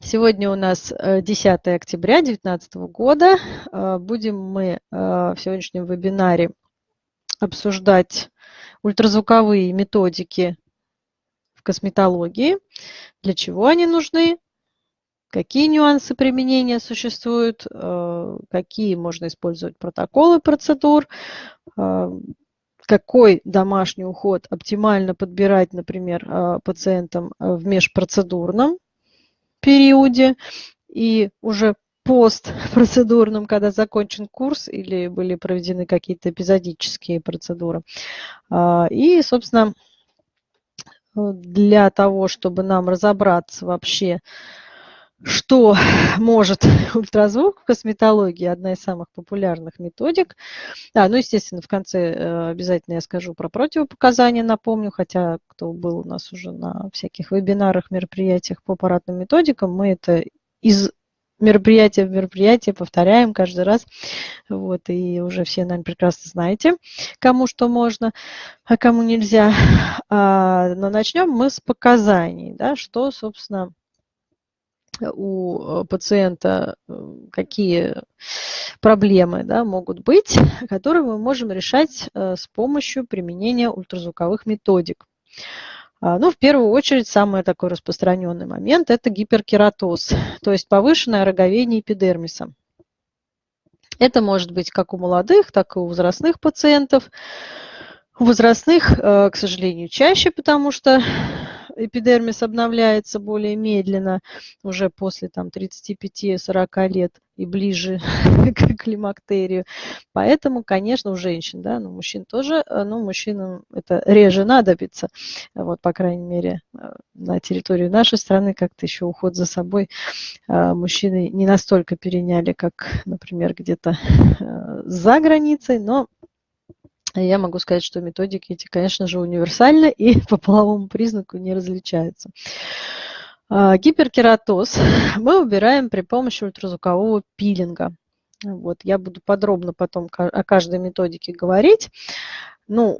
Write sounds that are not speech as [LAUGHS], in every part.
Сегодня у нас 10 октября 2019 года. Будем мы в сегодняшнем вебинаре обсуждать ультразвуковые методики в косметологии, для чего они нужны, какие нюансы применения существуют, э, какие можно использовать протоколы процедур, э, какой домашний уход оптимально подбирать, например, э, пациентам в межпроцедурном периоде и уже постпроцедурном, когда закончен курс или были проведены какие-то эпизодические процедуры. И, собственно, для того, чтобы нам разобраться вообще, что [LAUGHS] может ультразвук в косметологии, одна из самых популярных методик. Да, ну, естественно, в конце э, обязательно я скажу про противопоказания, напомню, хотя кто был у нас уже на всяких вебинарах, мероприятиях по аппаратным методикам, мы это из мероприятия в мероприятие повторяем каждый раз. Вот, и уже все, наверное, прекрасно знаете, кому что можно, а кому нельзя. А, но начнем мы с показаний, да, что, собственно, у пациента э, какие проблемы да, могут быть, [LAUGHS] которые мы можем решать э, с помощью применения ультразвуковых методик. А, ну, в первую очередь, самый такой распространенный момент – это гиперкератоз, [LAUGHS] то есть повышенное роговение эпидермиса. Это может быть как у молодых, так и у возрастных пациентов. У возрастных, э, к сожалению, чаще, потому что эпидермис обновляется более медленно, уже после там, 35-40 лет и ближе [LAUGHS] к климактерию. Поэтому, конечно, у женщин, да, но мужчин тоже, э, но мужчинам это реже надобится. Вот, по крайней мере, э, на территории нашей страны как-то еще уход за собой э, мужчины не настолько переняли, как, например, где-то [LAUGHS] за границей, но я могу сказать, что методики эти, конечно же, универсальны и [LAUGHS] по половому признаку не различаются. А, гиперкератоз [LAUGHS] мы убираем при помощи ультразвукового пилинга. Вот, я буду подробно потом о каждой методике говорить. Ну,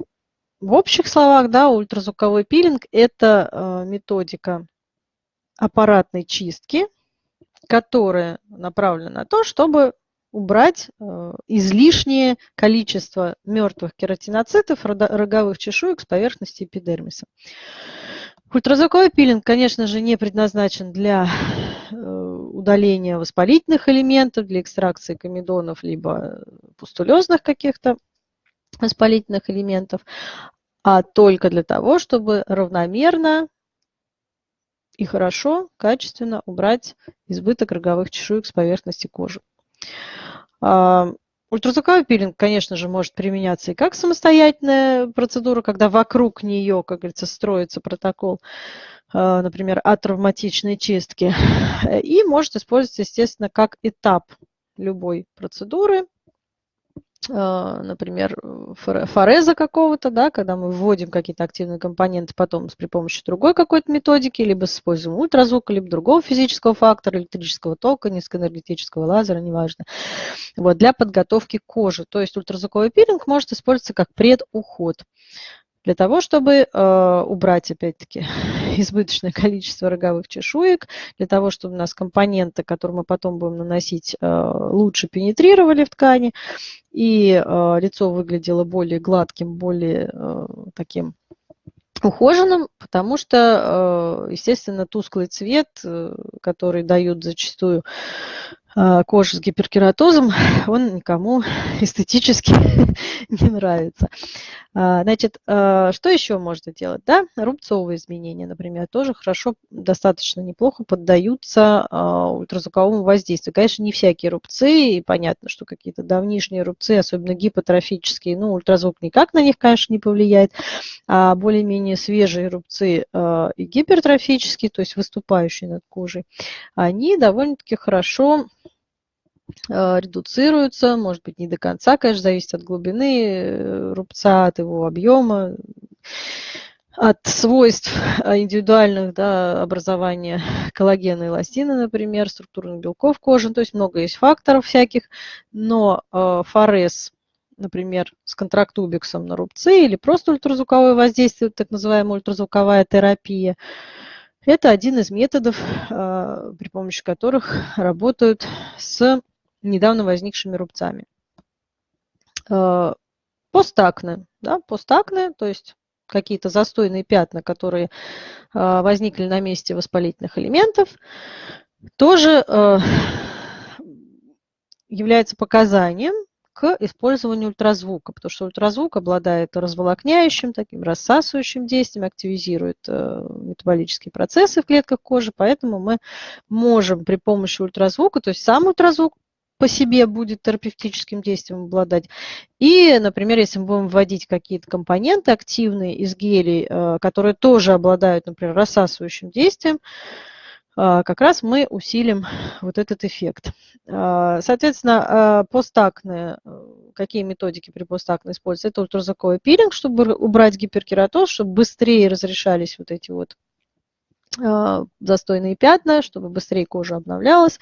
в общих словах, да, ультразвуковой пилинг – это а, методика аппаратной чистки, которая направлена на то, чтобы убрать э, излишнее количество мертвых кератиноцитов, роговых чешуек с поверхности эпидермиса. Ультразвуковой пилинг, конечно же, не предназначен для э, удаления воспалительных элементов, для экстракции комедонов, либо пустулезных каких-то воспалительных элементов, а только для того, чтобы равномерно и хорошо, качественно убрать избыток роговых чешуек с поверхности кожи. А, ультразвуковой пилинг, конечно же, может применяться и как самостоятельная процедура, когда вокруг нее, как говорится, строится протокол, а, например, от травматичной чистки. [LAUGHS] И может использоваться, естественно, как этап любой процедуры, например, фореза какого-то, да, когда мы вводим какие-то активные компоненты потом при помощи другой какой-то методики, либо используем ультразвук, либо другого физического фактора, электрического тока, низкоэнергетического лазера, неважно, вот, для подготовки кожи. То есть ультразвуковой пилинг может использоваться как предуход для того, чтобы э, убрать, опять-таки, [LAUGHS] избыточное количество роговых чешуек, для того, чтобы у нас компоненты, которые мы потом будем наносить, э, лучше пенетрировали в ткани, и э, лицо выглядело более гладким, более таким ухоженным, потому что, естественно, тусклый цвет, который дают зачастую кожи с гиперкератозом, [LAUGHS] он никому [LAUGHS] эстетически [LAUGHS] не нравится. А, значит, а, что еще можно делать? Да? Рубцовые изменения, например, тоже хорошо, достаточно неплохо поддаются ультразвуковому воздействию. Конечно, не всякие рубцы, и понятно, что какие-то давнишние рубцы, особенно гипотрофические, ну, ультразвук никак на них, конечно, не повлияет, а более-менее свежие рубцы и гипертрофические, то есть выступающие над кожей, они довольно-таки хорошо Э, редуцируются, может быть, не до конца, конечно, зависит от глубины э, рубца, от его объема, от свойств э, индивидуальных да, образования коллагена и эластина, например, структурных белков кожи, то есть много есть факторов всяких, но э, форез, например, с контрактубиксом на рубцы или просто ультразвуковое воздействие, так называемая ультразвуковая терапия, Это один из методов, при помощи которых работают с недавно возникшими рубцами. А, постакне, да, постакне, то есть какие-то застойные пятна, которые а, возникли на месте воспалительных элементов, тоже является показанием к использованию ультразвука, потому что ультразвук обладает разволокняющим, таким рассасывающим действием, активизирует э, метаболические процессы в клетках кожи, поэтому мы можем при помощи ультразвука, то есть сам ультразвук по себе будет терапевтическим действием обладать. И, например, если мы будем вводить какие-то компоненты активные из гелей, э, которые тоже обладают, например, рассасывающим действием, а, как раз мы усилим вот этот эффект. А, соответственно, постакне, э, какие методики при постакне используются? Это ультразвуковой пилинг, чтобы убрать гиперкератоз, чтобы быстрее разрешались вот эти вот застойные пятна, чтобы быстрее кожа обновлялась.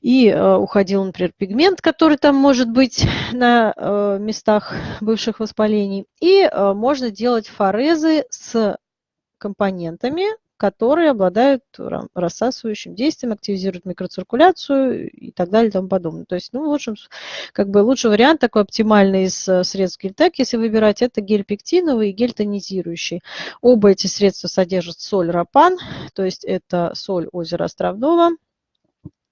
И уходил, например, пигмент, который там может быть на местах бывших воспалений. И можно делать форезы с компонентами, которые обладают рассасывающим действием, активизируют микроциркуляцию и так далее и тому подобное. То есть, ну, лучшим, как бы лучший вариант такой оптимальный из э, средств гельтек, если выбирать, это гель пектиновый и гель тонизирующий. Оба эти средства содержат соль рапан, то есть это соль озера Островного,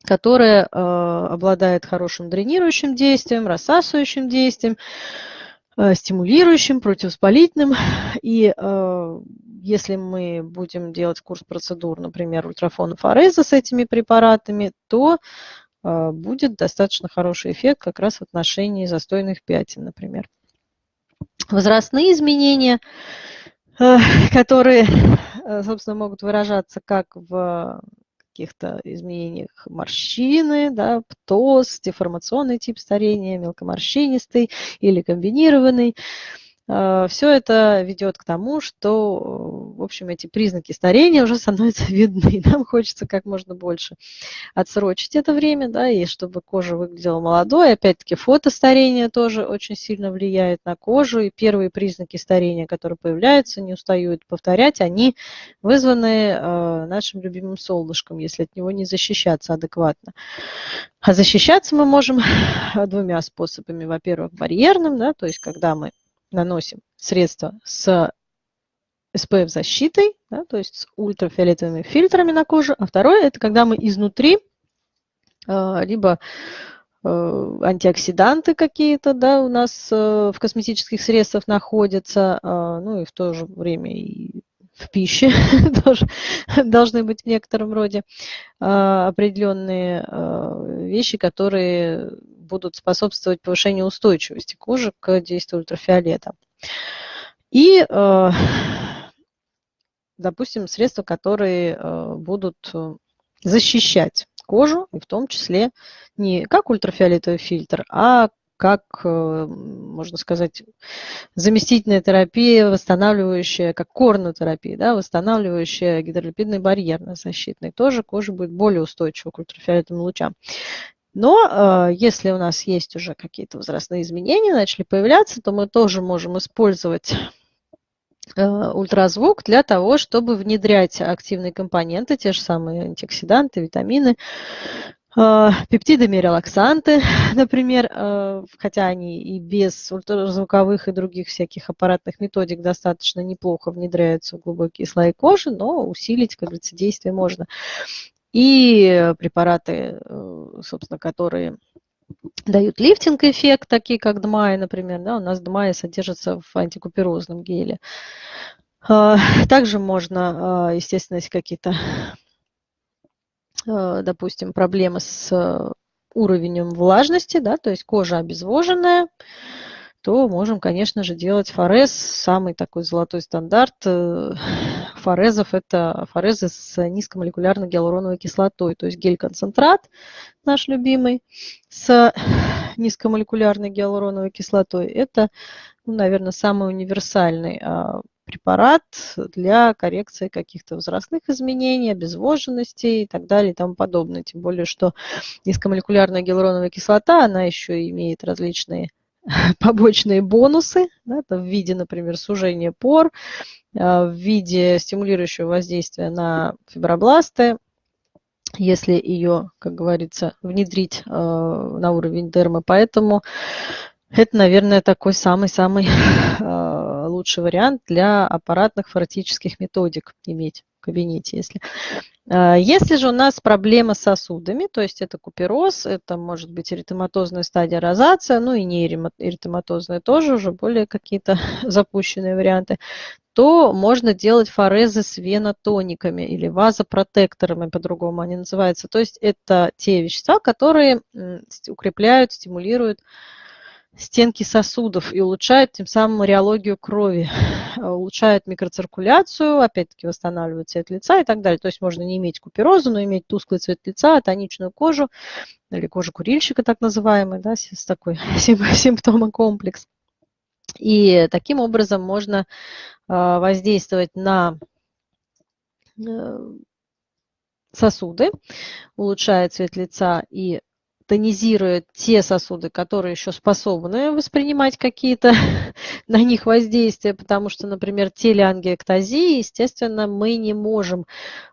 которая э, обладает хорошим дренирующим действием, рассасывающим действием, э, стимулирующим, противовоспалительным. И э, если мы будем делать курс процедур, например, ультрафонофореза с этими препаратами, то э, будет достаточно хороший эффект как раз в отношении застойных пятен, например. Возрастные изменения, э, [LAUGHS] которые, э, собственно, могут выражаться как в каких-то изменениях морщины, да, птоз, деформационный тип старения, мелкоморщинистый или комбинированный. Э, Все это ведет к тому, что, в общем, эти признаки старения уже становятся [LAUGHS] видны. Нам хочется как можно больше отсрочить это время, да, и чтобы кожа выглядела молодой. Опять-таки, фотостарение тоже очень сильно влияет на кожу. И первые признаки старения, которые появляются, не устаю это повторять, они вызваны э, нашим любимым солнышком, если от него не защищаться адекватно. А защищаться мы можем [LAUGHS] двумя способами. Во-первых, барьерным, да, то есть когда мы наносим средства с SPF-защитой, да, то есть с ультрафиолетовыми фильтрами на кожу. А второе, это когда мы изнутри э, либо э, антиоксиданты какие-то да, у нас э, в косметических средствах находятся, ну и в то же время и в пище [LAUGHS] тоже должны быть в некотором роде определенные вещи, которые будут способствовать повышению устойчивости кожи к действию ультрафиолета. И, э, допустим, средства, которые э, будут э, защищать кожу, и в том числе не как ультрафиолетовый фильтр, а как, можно сказать, заместительная терапия, восстанавливающая, как корнотерапия, да, восстанавливающая гидролипидный барьер защитный. Тоже кожа будет более устойчива к ультрафиолетовым лучам. Но э, если у нас есть уже какие-то возрастные изменения, начали появляться, то мы тоже можем использовать э, ультразвук для того, чтобы внедрять активные компоненты, те же самые антиоксиданты, витамины, э, пептидами релаксанты, [LAUGHS] например, э, хотя они и без ультразвуковых и других всяких аппаратных методик достаточно неплохо внедряются в глубокие слои кожи, но усилить, как говорится, действие можно и препараты, э, собственно, которые дают лифтинг-эффект, такие как ДМАИ, например. Да, у нас ДМАИ содержится в антикуперозном геле. А, также можно, а, естественно, если какие-то, а, допустим, проблемы с уровнем влажности, да, то есть кожа обезвоженная, то можем, конечно же, делать форез. Самый такой золотой стандарт э, форезов – это форезы с низкомолекулярной гиалуроновой кислотой, то есть гель-концентрат наш любимый с низкомолекулярной гиалуроновой кислотой. Это, ну, наверное, самый универсальный а, препарат для коррекции каких-то возрастных изменений, обезвоженности и так далее и тому подобное. Тем более, что низкомолекулярная гиалуроновая кислота, она еще имеет различные [LAUGHS] побочные бонусы да, в виде, например, сужения пор, в виде стимулирующего воздействия на фибробласты, если ее, как говорится, внедрить э, на уровень дермы. Поэтому это, наверное, такой самый-самый [LAUGHS] э, лучший вариант для аппаратных форетических методик иметь кабинете. Если. Э, если же у нас проблема с сосудами, то есть это купероз, это может быть эритематозная стадия розация, ну и не эритематозная тоже, уже более какие-то [LAUGHS] запущенные варианты, то можно делать форезы с венотониками или вазопротекторами, по-другому они называются. То есть это те вещества, которые укрепляют, стимулируют стенки сосудов и улучшают тем самым реологию крови, улучшают микроциркуляцию, опять-таки восстанавливают цвет лица и так далее. То есть можно не иметь куперозу, но иметь тусклый цвет лица, тоничную кожу или кожу курильщика так называемый, да, с такой [LAUGHS] симптомом комплекс. И таким образом можно а, воздействовать на э, сосуды, улучшая цвет лица и тонизирует те сосуды, которые еще способны воспринимать какие-то [LAUGHS] на них воздействия, потому что, например, телеангиэктазии, естественно, мы не можем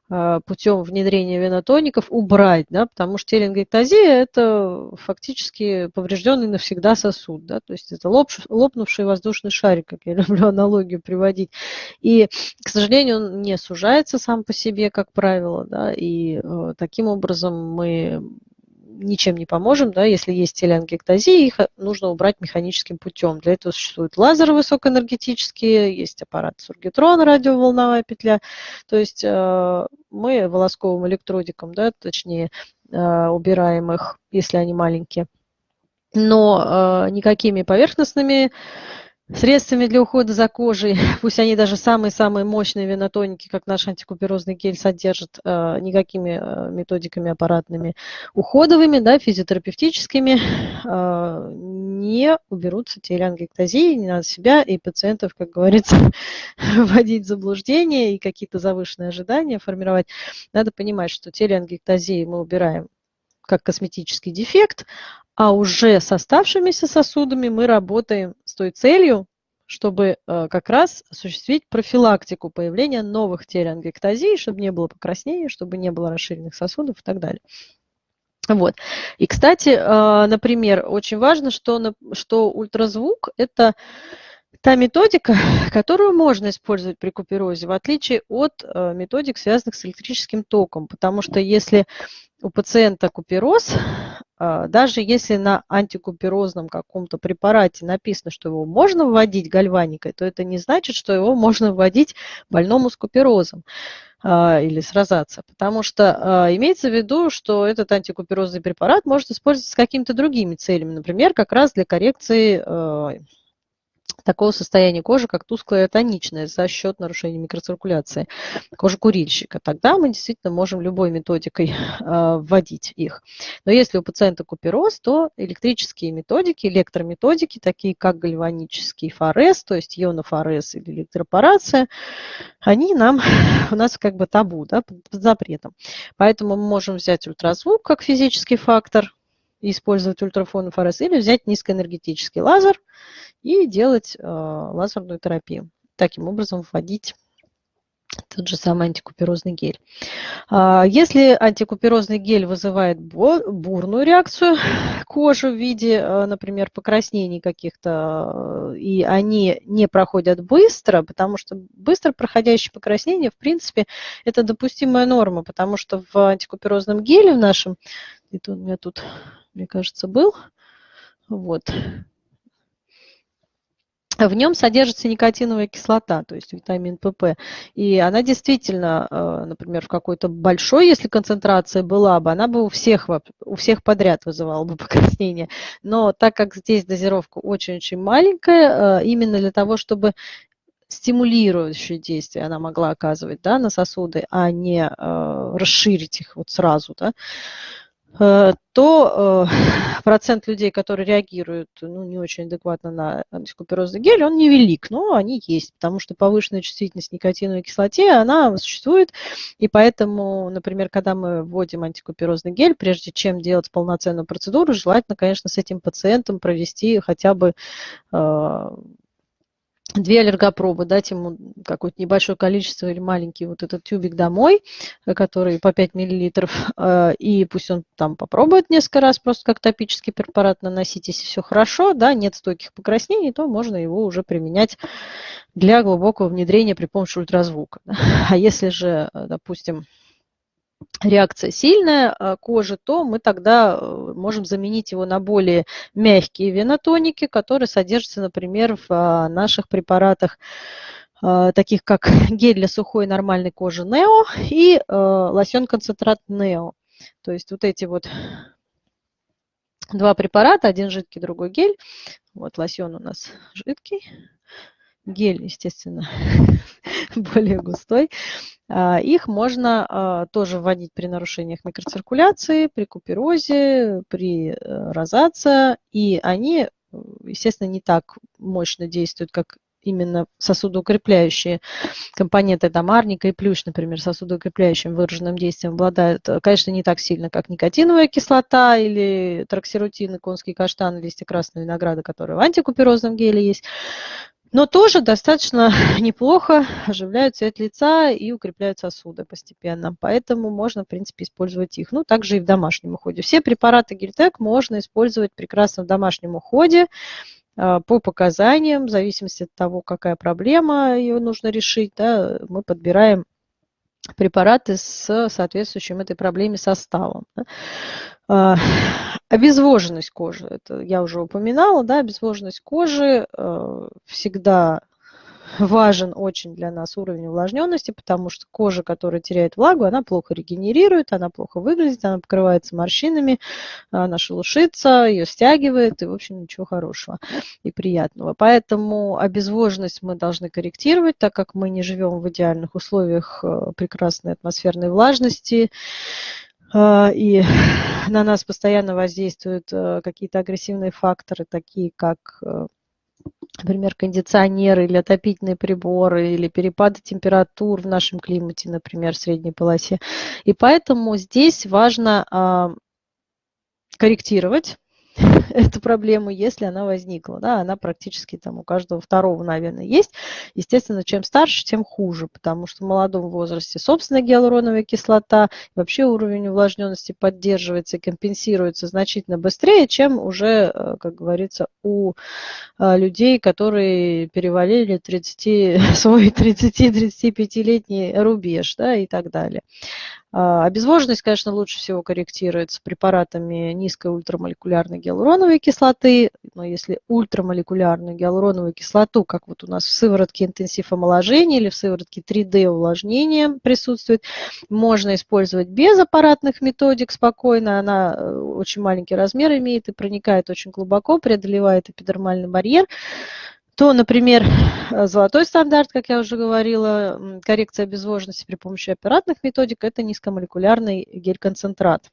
а, путем внедрения венотоников убрать, да, потому что телеангиэктазия – это фактически поврежденный навсегда сосуд, да, то есть это лоп, лопнувший воздушный шарик, как я [LAUGHS] люблю аналогию приводить. И, к сожалению, он не сужается сам по себе, как правило, да, и э, таким образом мы ничем не поможем, да, если есть телеангиэктазия, их э, нужно убрать механическим путем. Для этого существуют лазеры высокоэнергетические, есть аппарат сургитрон, радиоволновая петля. То есть э, мы волосковым электродиком, да, точнее, э, убираем их, если они маленькие. Но никакими поверхностными средствами для ухода за кожей, [LAUGHS] пусть они даже самые-самые мощные венотоники, как наш антикуперозный гель, содержат, э, никакими э, методиками аппаратными уходовыми, да, физиотерапевтическими, э, не уберутся телеангиэктазии, не надо себя и пациентов, как говорится, [LAUGHS] вводить в заблуждение и какие-то завышенные ожидания формировать. Надо понимать, что телеангиэктазии мы убираем как косметический дефект, а уже с оставшимися сосудами мы работаем с той целью, чтобы э, как раз осуществить профилактику появления новых телеангиэктазий, чтобы не было покраснения, чтобы не было расширенных сосудов и так далее. Вот. И, кстати, э, например, очень важно, что, что ультразвук – это та методика, [LAUGHS] которую можно использовать при куперозе, в отличие от э, методик, связанных с электрическим током. Потому что если у пациента купероз, даже если на антикуперозном каком-то препарате написано, что его можно вводить гальваникой, то это не значит, что его можно вводить больному с куперозом а, или с розацией, потому что а, имеется в виду, что этот антикуперозный препарат может использоваться с какими-то другими целями, например, как раз для коррекции такого состояния кожи, как тусклая тоничная за счет нарушения микроциркуляции кожи курильщика. Тогда мы действительно можем любой методикой э, [LAUGHS] вводить их. Но если у пациента купероз, то электрические методики, электрометодики, такие как гальванический форез, то есть ионофорез или электропорация, они нам, [LAUGHS] у нас как бы табу, да, под, запретом. Поэтому мы можем взять ультразвук как физический фактор, использовать ультрафонофорез, или взять низкоэнергетический лазер и делать э, лазерную терапию. Таким образом вводить тот же самый антикуперозный гель. А, если антикуперозный гель вызывает бурную реакцию [LAUGHS] кожи в виде, э, например, покраснений каких-то, и они не проходят быстро, потому что быстро проходящее покраснение, в принципе, это допустимая норма, потому что в антикуперозном геле в нашем, это у меня тут мне кажется, был. Вот. В нем содержится никотиновая кислота, то есть витамин ПП. И она действительно, э, например, в какой-то большой, если концентрация была бы, она бы у всех, у всех подряд вызывала бы [LAUGHS] покраснение. Но так как здесь дозировка очень-очень маленькая, э, именно для того, чтобы стимулирующее действие она могла оказывать да, на сосуды, а не э, расширить их вот сразу, да, то э, [LAUGHS] процент людей, которые реагируют ну, не очень адекватно на антикуперозный гель, он невелик, но они есть, потому что повышенная чувствительность к никотиновой кислоте, она существует, и поэтому, например, когда мы вводим антикуперозный гель, прежде чем делать полноценную процедуру, желательно, конечно, с этим пациентом провести хотя бы э, две аллергопробы, дать ему какое-то небольшое количество или маленький вот этот тюбик домой, э, который по 5 миллилитров, [LAUGHS] э, и пусть он там попробует несколько раз просто как топический препарат наносить, если все хорошо, да, нет стойких покраснений, то можно его уже применять для глубокого внедрения при помощи ультразвука. [LAUGHS] А если же, э, допустим, реакция сильная а, кожи, то мы тогда э, можем заменить его на более мягкие венотоники, которые содержатся, например, в а, наших препаратах, а, таких как [LAUGHS] гель для сухой нормальной кожи Нео и лосьон-концентрат Нео. То есть вот эти вот два препарата, один жидкий, другой гель. Вот лосьон у нас жидкий, гель, естественно, [LAUGHS] более густой. А, их можно а, тоже вводить при нарушениях микроциркуляции, при куперозе, при э, розация, и они, естественно, не так мощно действуют, как именно сосудоукрепляющие компоненты, там арника и плющ, например, сосудоукрепляющим выраженным действием обладают, э, конечно, не так сильно, как никотиновая кислота или троксирутин, конский каштан, листья красного винограда, которые в антикуперозном геле есть но тоже достаточно [LAUGHS] неплохо оживляют цвет лица и укрепляют сосуды постепенно. Поэтому можно, в принципе, использовать их. Ну, также и в домашнем уходе. Все препараты Гельтек можно использовать прекрасно в домашнем уходе а, по показаниям, в зависимости от того, какая проблема ее нужно решить, да, мы подбираем препараты с соответствующим этой проблеме составом. А, [SIGHS] обезвоженность кожи, это я уже упоминала, да, обезвоженность кожи э, всегда [LAUGHS] важен очень для нас уровень увлажненности, потому что кожа, которая теряет влагу, она плохо регенерирует, она плохо выглядит, она покрывается морщинами, она шелушится, ее стягивает, и, в общем, ничего хорошего и приятного. Поэтому обезвоженность мы должны корректировать, так как мы не живем в идеальных условиях э, прекрасной атмосферной влажности, и [LAUGHS] на нас постоянно воздействуют э, какие-то агрессивные факторы, такие как э, например, кондиционеры или отопительные приборы, или перепады температур в нашем климате, например, в средней полосе. И поэтому здесь важно а, корректировать [LAUGHS] эту проблему, если она возникла. Да, она практически там у каждого второго, наверное, есть. Естественно, чем старше, тем хуже, потому что в молодом возрасте собственная гиалуроновая кислота, вообще уровень увлажненности поддерживается и компенсируется значительно быстрее, чем уже, э, как говорится, у э, людей, которые перевалили 30, [LAUGHS] свой 30-35-летний рубеж да, и так далее. А, обезвоженность, конечно, лучше всего корректируется препаратами низкой ультрамолекулярной гиалуроновой кислоты, но если ультрамолекулярную гиалуроновую кислоту, как вот у нас в сыворотке интенсив омоложения или в сыворотке 3D увлажнения присутствует, можно использовать без аппаратных методик спокойно, она э, очень маленький размер имеет и проникает очень глубоко, преодолевает эпидермальный барьер, то, например, э, золотой стандарт, как я уже говорила, коррекция обезвоженности при помощи аппаратных методик – это низкомолекулярный гель-концентрат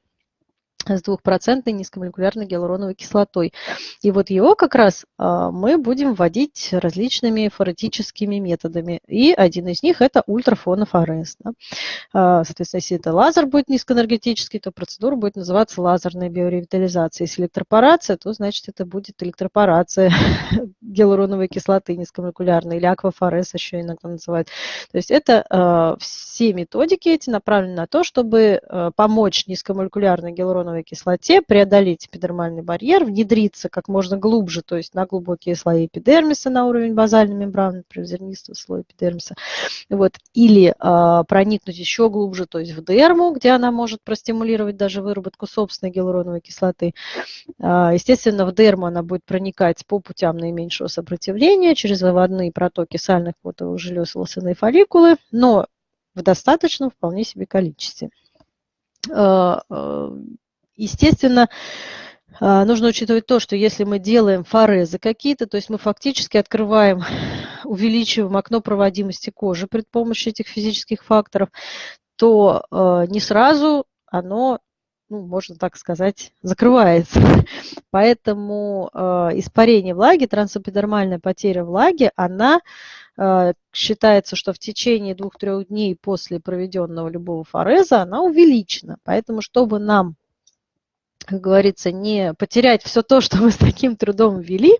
с двухпроцентной низкомолекулярной гиалуроновой кислотой. И вот его как раз а, мы будем вводить различными форетическими методами. И один из них это ультрафонофорез. А, соответственно, если это лазер будет низкоэнергетический, то процедура будет называться лазерная биоревитализация. Если электропорация, то значит это будет электропорация [LAUGHS] гиалуроновой кислоты низкомолекулярной или аквафорез еще иногда называют. То есть это а, все методики эти направлены на то, чтобы помочь низкомолекулярной гиалуроновой гиалуроновой кислоте, преодолеть эпидермальный барьер, внедриться как можно глубже, то есть на глубокие слои эпидермиса, на уровень базальной мембраны, например, зернистого слоя эпидермиса, вот, или э, проникнуть еще глубже, то есть в дерму, где она может простимулировать даже выработку собственной гиалуроновой кислоты. Э, естественно, в дерму она будет проникать по путям наименьшего сопротивления, через выводные протоки сальных потовых желез волосяные фолликулы, но в достаточном вполне себе количестве. Естественно, а, нужно учитывать то, что если мы делаем форезы какие-то, то есть мы фактически открываем, [LAUGHS] увеличиваем окно проводимости кожи при помощи этих физических факторов, то а, не сразу оно ну, можно так сказать, закрывается. [LAUGHS] Поэтому э, испарение влаги, трансэпидермальная потеря влаги, она считается, что в течение двух-трех дней после проведенного любого фореза она увеличена. Поэтому, чтобы нам, как говорится, не потерять все то, что мы с таким трудом ввели, э,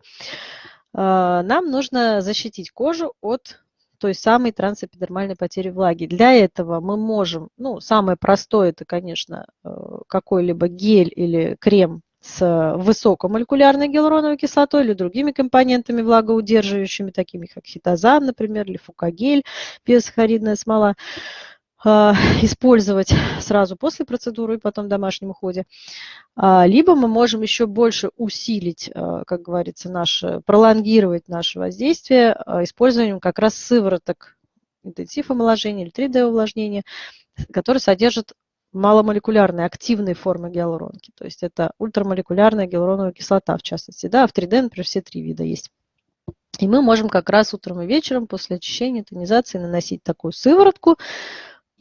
нам нужно защитить кожу от той самой трансэпидермальной потери влаги. Для этого мы можем, ну, самое простое, это, конечно, э, какой-либо гель или крем с высокомолекулярной гиалуроновой кислотой или другими компонентами влагоудерживающими, такими как хитозан, например, или фукагель, биосахаридная смола. А, [LAUGHS] использовать сразу после процедуры и потом в домашнем уходе. А, либо мы можем еще больше усилить, а, как говорится, наше, пролонгировать наше воздействие использованием как раз сывороток интенсив омоложения или 3D увлажнения, которые содержат маломолекулярные активные формы гиалуронки. То есть это ультрамолекулярная гиалуроновая кислота, в частности. Да, в 3D, например, все три вида есть. И мы можем как раз утром и вечером после очищения, тонизации наносить такую сыворотку,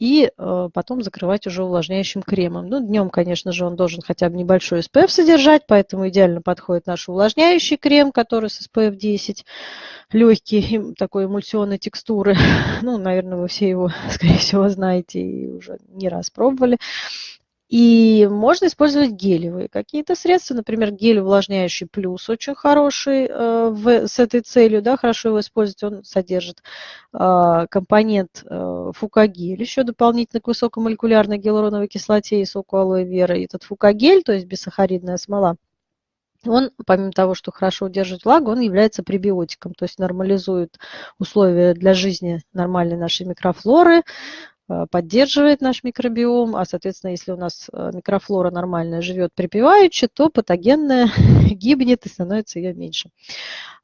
и э, потом закрывать уже увлажняющим кремом. Ну, днем, конечно же, он должен хотя бы небольшой SPF содержать, поэтому идеально подходит наш увлажняющий крем, который с SPF 10, легкий, такой эмульсионной текстуры. [LAUGHS] Ну, наверное, вы все его, [LAUGHS] скорее всего, знаете и уже не раз пробовали. И можно использовать гелевые какие-то средства, например, гель увлажняющий плюс очень хороший э, в, с этой целью, да, хорошо его использовать, он содержит э, компонент э, фукагель, еще дополнительно к высокомолекулярной гиалуроновой кислоте и соку алоэ вера. И этот фукагель, то есть бисахаридная смола, он, помимо того, что хорошо удерживает влагу, он является пребиотиком, то есть нормализует условия для жизни нормальной нашей микрофлоры, поддерживает наш микробиом, а, соответственно, если у нас э, микрофлора нормальная живет припеваючи, то патогенная [LAUGHS] гибнет и становится ее меньше,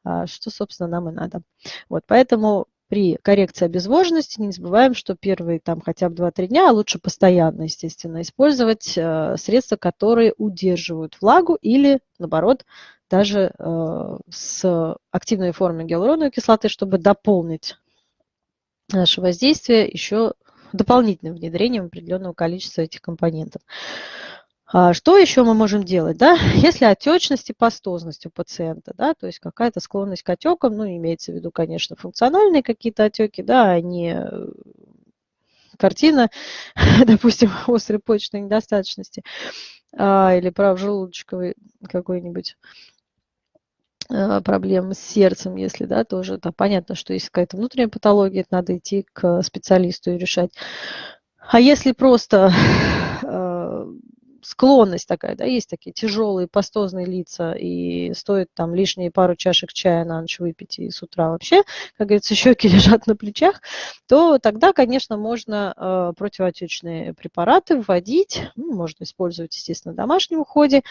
а, что, собственно, нам и надо. Вот, поэтому при коррекции обезвоженности не забываем, что первые там хотя бы 2-3 дня, а лучше постоянно, естественно, использовать э, средства, которые удерживают влагу или, наоборот, даже с активной формой гиалуроновой кислоты, чтобы дополнить наше воздействие еще дополнительным внедрением определенного количества этих компонентов. А что еще мы можем делать? Да? [LAUGHS] Если отечность и пастозность у пациента, да, то есть какая-то склонность к отекам, ну, имеется в виду, конечно, функциональные какие-то отеки, да, а не э, картина, [LAUGHS] допустим, [LAUGHS] острой почечной недостаточности а, или правжелудочковой какой-нибудь Э, проблем с сердцем, если, да, тоже это понятно, что есть какая-то внутренняя патология, это надо идти к специалисту и решать. А если просто э, склонность такая, да, есть такие тяжелые пастозные лица, и стоит там лишние пару чашек чая на ночь выпить, и с утра вообще, как говорится, [LAUGHS] щеки лежат на плечах, то тогда, конечно, можно э, противоотечные препараты вводить, ну, можно использовать, естественно, в домашнем уходе,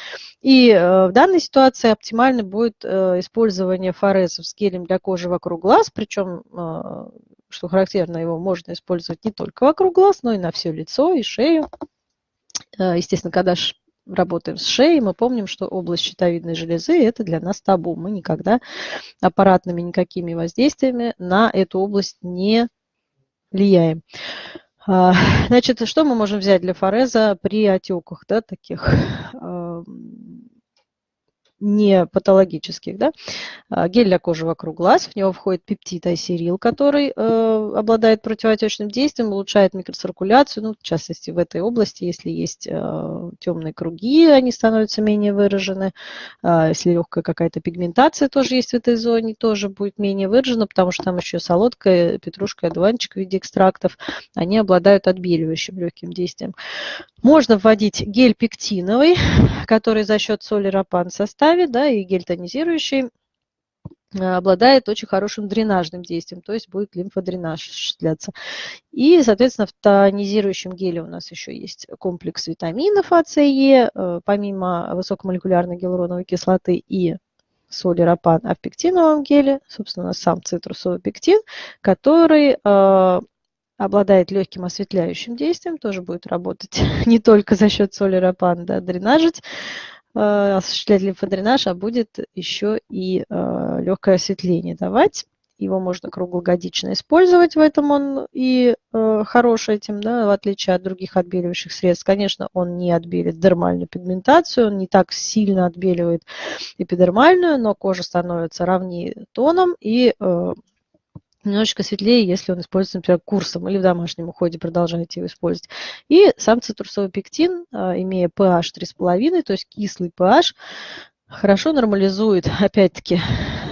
и э, в данной ситуации оптимально будет э, использование форезов с гелем для кожи вокруг глаз, причем э, что характерно, его можно использовать не только вокруг глаз, но и на все лицо и шею. Э, естественно, когда работаем с шеей, мы помним, что область щитовидной железы – это для нас табу. Мы никогда аппаратными никакими воздействиями на эту область не влияем. А, [LAUGHS] значит, что мы можем взять для фореза при отеках, да, таких не патологических. Да? А, гель для кожи вокруг глаз, в него входит пептид айсерил, который э, обладает противоотечным действием, улучшает микроциркуляцию, ну, в частности, в этой области, если есть э, темные круги, они становятся менее выражены, э, если легкая какая-то пигментация тоже есть в этой зоне, тоже будет менее выражена, потому что там еще солодка, петрушка, одуванчик в виде экстрактов, они обладают отбеливающим легким действием. Можно вводить гель пектиновый, который за счет соли рапан в составе, да, и гель тонизирующий э, обладает очень хорошим дренажным действием, то есть будет лимфодренаж осуществляться. И, соответственно, в тонизирующем геле у нас еще есть комплекс витаминов А, С, Е, э, помимо высокомолекулярной гиалуроновой кислоты и соли рапан, а в пектиновом геле, собственно, сам цитрусовый пектин, который э, обладает легким осветляющим действием, тоже будет работать [LAUGHS] не только за счет соли рапан, да, дренажить, осуществлять лимфодренаж, а будет еще и э, легкое осветление давать. его можно круглогодично использовать, в этом он и э, хорош этим, да, в отличие от других отбеливающих средств. Конечно, он не отбелит дермальную пигментацию, он не так сильно отбеливает эпидермальную, но кожа становится ровнее тоном и э, немножечко светлее, если он используется, например, курсом или в домашнем уходе продолжаете его использовать. И сам цитрусовый пектин, э, имея pH 3,5, то есть кислый pH, хорошо нормализует, [LAUGHS] опять-таки,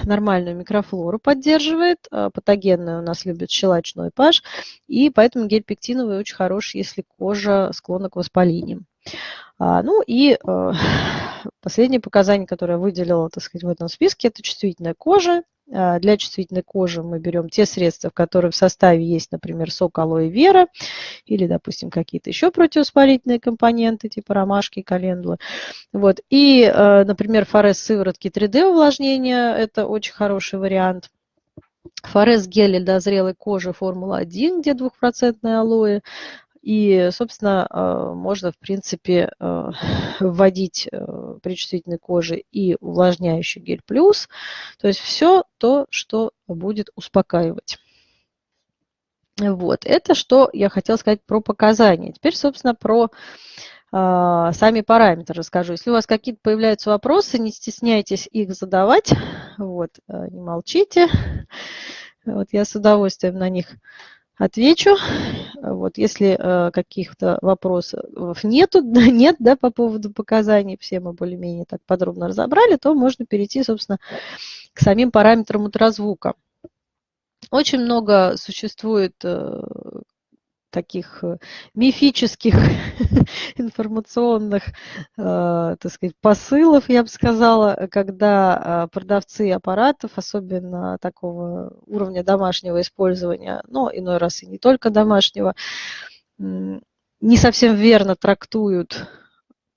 нормальную микрофлору поддерживает, а патогенную у нас любит щелочной pH, и поэтому гель пектиновый очень хорош, если кожа склонна к воспалениям. А, ну и [LAUGHS] последнее показание, которое я выделила, так сказать, в этом списке, это чувствительная кожа. А, для чувствительной кожи мы берем те средства, в которых в составе есть, например, сок алоэ вера или, допустим, какие-то еще противовоспалительные компоненты, типа ромашки, календулы. Вот. И, э, например, форез сыворотки 3D увлажнения – это очень хороший вариант. Форез гель для зрелой кожи Формула-1, где двухпроцентное алоэ. И, собственно, э, можно, в принципе, э, [LAUGHS] вводить э, при чувствительной коже и увлажняющий гель плюс. То есть все то, что будет успокаивать. Вот, это что я хотела сказать про показания. Теперь, собственно, про э, сами параметры расскажу. Если у вас какие-то появляются вопросы, не стесняйтесь их задавать. Вот, э, не молчите. [LAUGHS] Вот я с удовольствием на них отвечу. Вот, если э, каких-то вопросов нету, [LAUGHS] нет да, по поводу показаний, все мы более-менее так подробно разобрали, то можно перейти, собственно, к самим параметрам ультразвука. Очень много существует э, таких э, мифических [LAUGHS] информационных, э, так сказать, посылов, я бы сказала, когда э, продавцы аппаратов, особенно такого уровня домашнего использования, но иной раз и не только домашнего, не совсем верно трактуют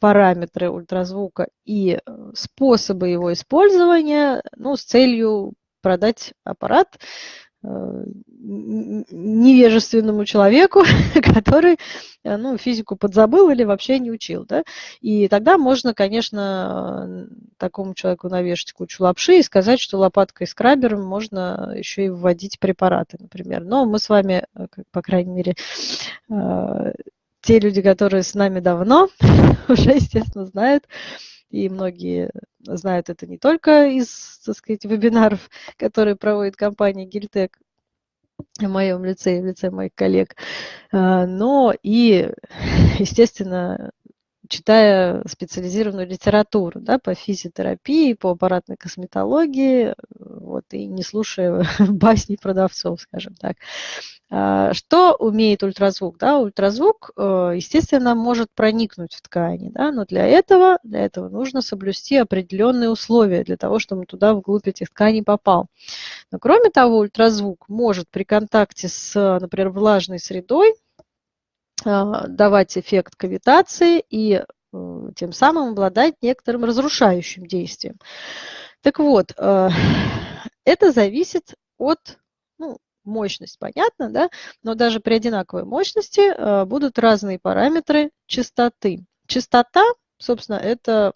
параметры ультразвука и способы его использования ну, с целью продать аппарат невежественному человеку, [LAUGHS] который э, ну, физику подзабыл или вообще не учил. Да? И тогда можно, конечно, такому человеку навешать кучу лапши и сказать, что лопаткой скрабером можно еще и вводить препараты, например. Но мы с вами, э, по крайней мере, те люди, которые с нами давно, [LAUGHS] уже, естественно, знают, и многие знают это не только из, так сказать, вебинаров, [LAUGHS] которые проводит компания Гильтек в моем лице и в лице моих коллег, а, но и, [LAUGHS] естественно, читая специализированную литературу да, по физиотерапии, по аппаратной косметологии, вот, и не слушая [LAUGHS] басни продавцов, скажем так. А, что умеет ультразвук? Да? Ультразвук, э, естественно, может проникнуть в ткани, да? но для этого, для этого нужно соблюсти определенные условия для того, чтобы туда вглубь этих тканей попал. Но кроме того, ультразвук может при контакте с, например, влажной средой давать эффект кавитации и э, тем самым обладать некоторым разрушающим действием. Так вот, э, [SIGHS] это зависит от ну, мощность, понятно, да? Но даже при одинаковой мощности э, будут разные параметры частоты. Частота, собственно, это...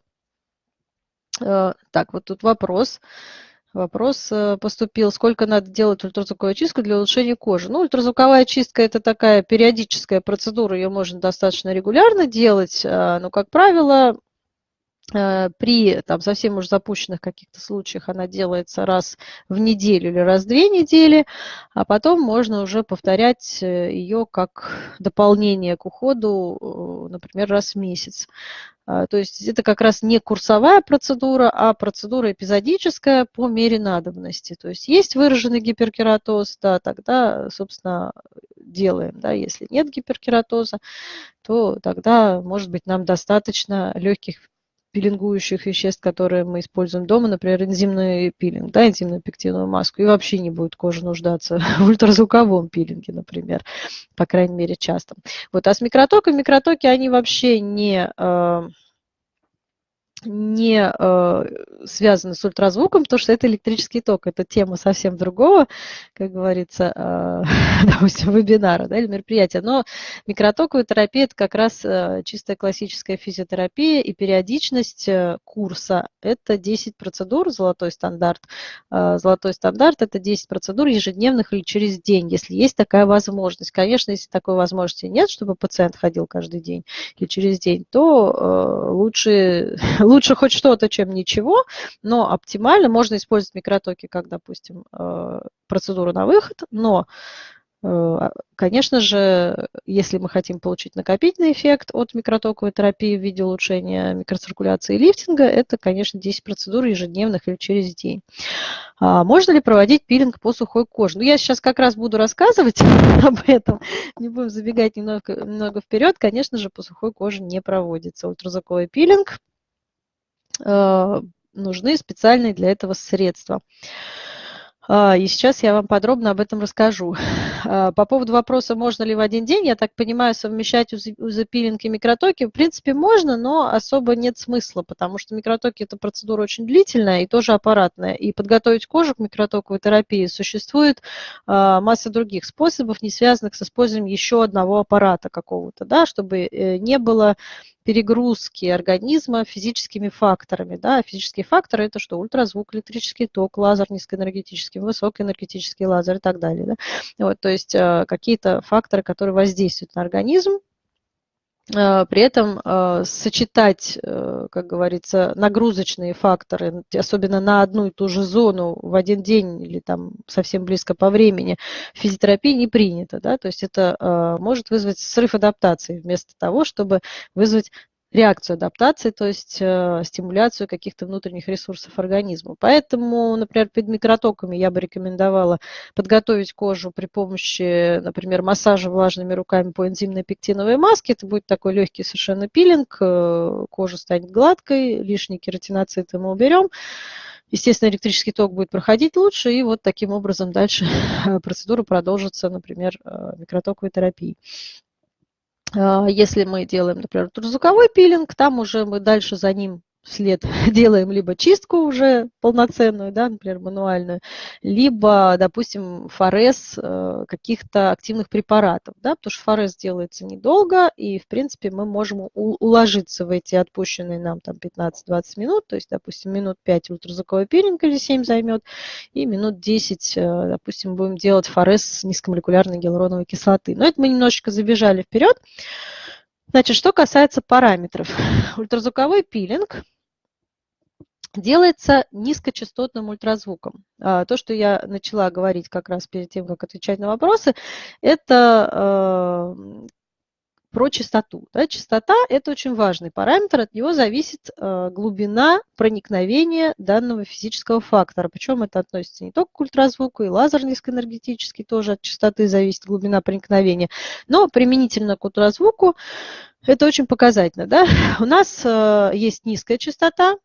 Так, вот тут. Вопрос э, поступил, сколько надо делать ультразвуковую чистку для улучшения кожи. Ну, ультразвуковая чистка – это такая периодическая процедура, ее можно достаточно регулярно делать, а, но, как правило, при там, совсем уж запущенных каких-то случаях она делается раз в неделю или раз в две недели, а потом можно уже повторять э, ее как дополнение к уходу, например, раз в месяц. А, то есть это как раз не курсовая процедура, а процедура эпизодическая по мере надобности. То есть есть выраженный гиперкератоз, да, тогда, собственно, делаем. Да. Если нет гиперкератоза, то тогда, может быть, нам достаточно легких пилингующих веществ, которые мы используем дома, например, энзимный пилинг, да, энзимную пектиновую маску, и вообще не будет кожа нуждаться [LAUGHS] в ультразвуковом пилинге, например, по крайней мере, часто. Вот, а с микротоком, микротоки, они вообще не, э, не э, связаны с ультразвуком, потому что это электрический ток, это тема совсем другого, как говорится, э, [LAUGHS] допустим, вебинара да, или мероприятия. Но микротоковая терапия – это как раз э, чистая классическая физиотерапия, и периодичность э, курса – это 10 процедур, золотой стандарт. Э, золотой стандарт – это 10 процедур ежедневных или через день, если есть такая возможность. Конечно, если такой возможности нет, чтобы пациент ходил каждый день или через день, то э, лучше [LAUGHS] лучше хоть что-то, чем ничего, но оптимально можно использовать микротоки как, допустим, э, процедуру на выход, но э, Конечно же, если мы хотим получить накопительный эффект от микротоковой терапии в виде улучшения микроциркуляции и лифтинга, это, конечно, 10 процедур ежедневных или через день. А можно ли проводить пилинг по сухой коже? Ну, я сейчас как раз буду рассказывать [LAUGHS] об этом, не будем забегать немного, немного вперед. Конечно же, по сухой коже не проводится ультразвуковой пилинг. Э, нужны специальные для этого средства. А, и сейчас я вам подробно об этом расскажу. [LAUGHS] А, по поводу вопроса, можно ли в один день, я так понимаю, совмещать узопилинг и микротоки, в принципе, можно, но особо нет смысла, потому что микротоки – это процедура очень длительная и тоже аппаратная. И подготовить кожу к микротоковой терапии существует а, масса других способов, не связанных с использованием еще одного аппарата какого-то, да, чтобы э, не было перегрузки организма физическими факторами. Да? Физические факторы – это что? Ультразвук, электрический ток, лазер низкоэнергетический, высокоэнергетический лазер и так далее. Да? Вот, то есть э, какие-то факторы, которые воздействуют на организм, при этом э, сочетать, как говорится, нагрузочные факторы, особенно на одну и ту же зону в один день или там совсем близко по времени, физиотерапии не принято. Да? То есть это может вызвать срыв адаптации вместо того, чтобы вызвать реакцию адаптации, то есть э, стимуляцию каких-то внутренних ресурсов организма. Поэтому, например, перед микротоками я бы рекомендовала подготовить кожу при помощи, например, массажа влажными руками по энзимной пектиновой маске. Это будет такой легкий совершенно пилинг, э, кожа станет гладкой, лишние кератиноциты мы уберем. Естественно, электрический ток будет проходить лучше, и вот таким образом дальше [LAUGHS] процедура продолжится, например, э, микротоковой терапией. А, если мы делаем, например, ультразвуковой пилинг, там уже мы дальше за ним вслед [LAUGHS] делаем либо чистку уже полноценную, да, например, мануальную, либо, допустим, форез э, каких-то активных препаратов, да, потому что форез делается недолго, и, в принципе, мы можем уложиться в эти отпущенные нам там 15-20 минут, то есть, допустим, минут 5 ультразвуковой пилинг или 7 займет, и минут 10, э, допустим, будем делать форез с низкомолекулярной гиалуроновой кислоты. Но это мы немножечко забежали вперед. Значит, что касается параметров. [LAUGHS] Ультразвуковой пилинг делается низкочастотным ультразвуком. А, то, что я начала говорить как раз перед тем, как отвечать на вопросы, это а, про частоту. Да? Частота – это очень важный параметр, от него зависит э, глубина проникновения данного физического фактора. Причем это относится не только к ультразвуку, и лазер низкоэнергетический тоже от частоты зависит глубина проникновения. Но применительно к ультразвуку это очень показательно. Да? [LAUGHS] У нас э, есть низкая частота,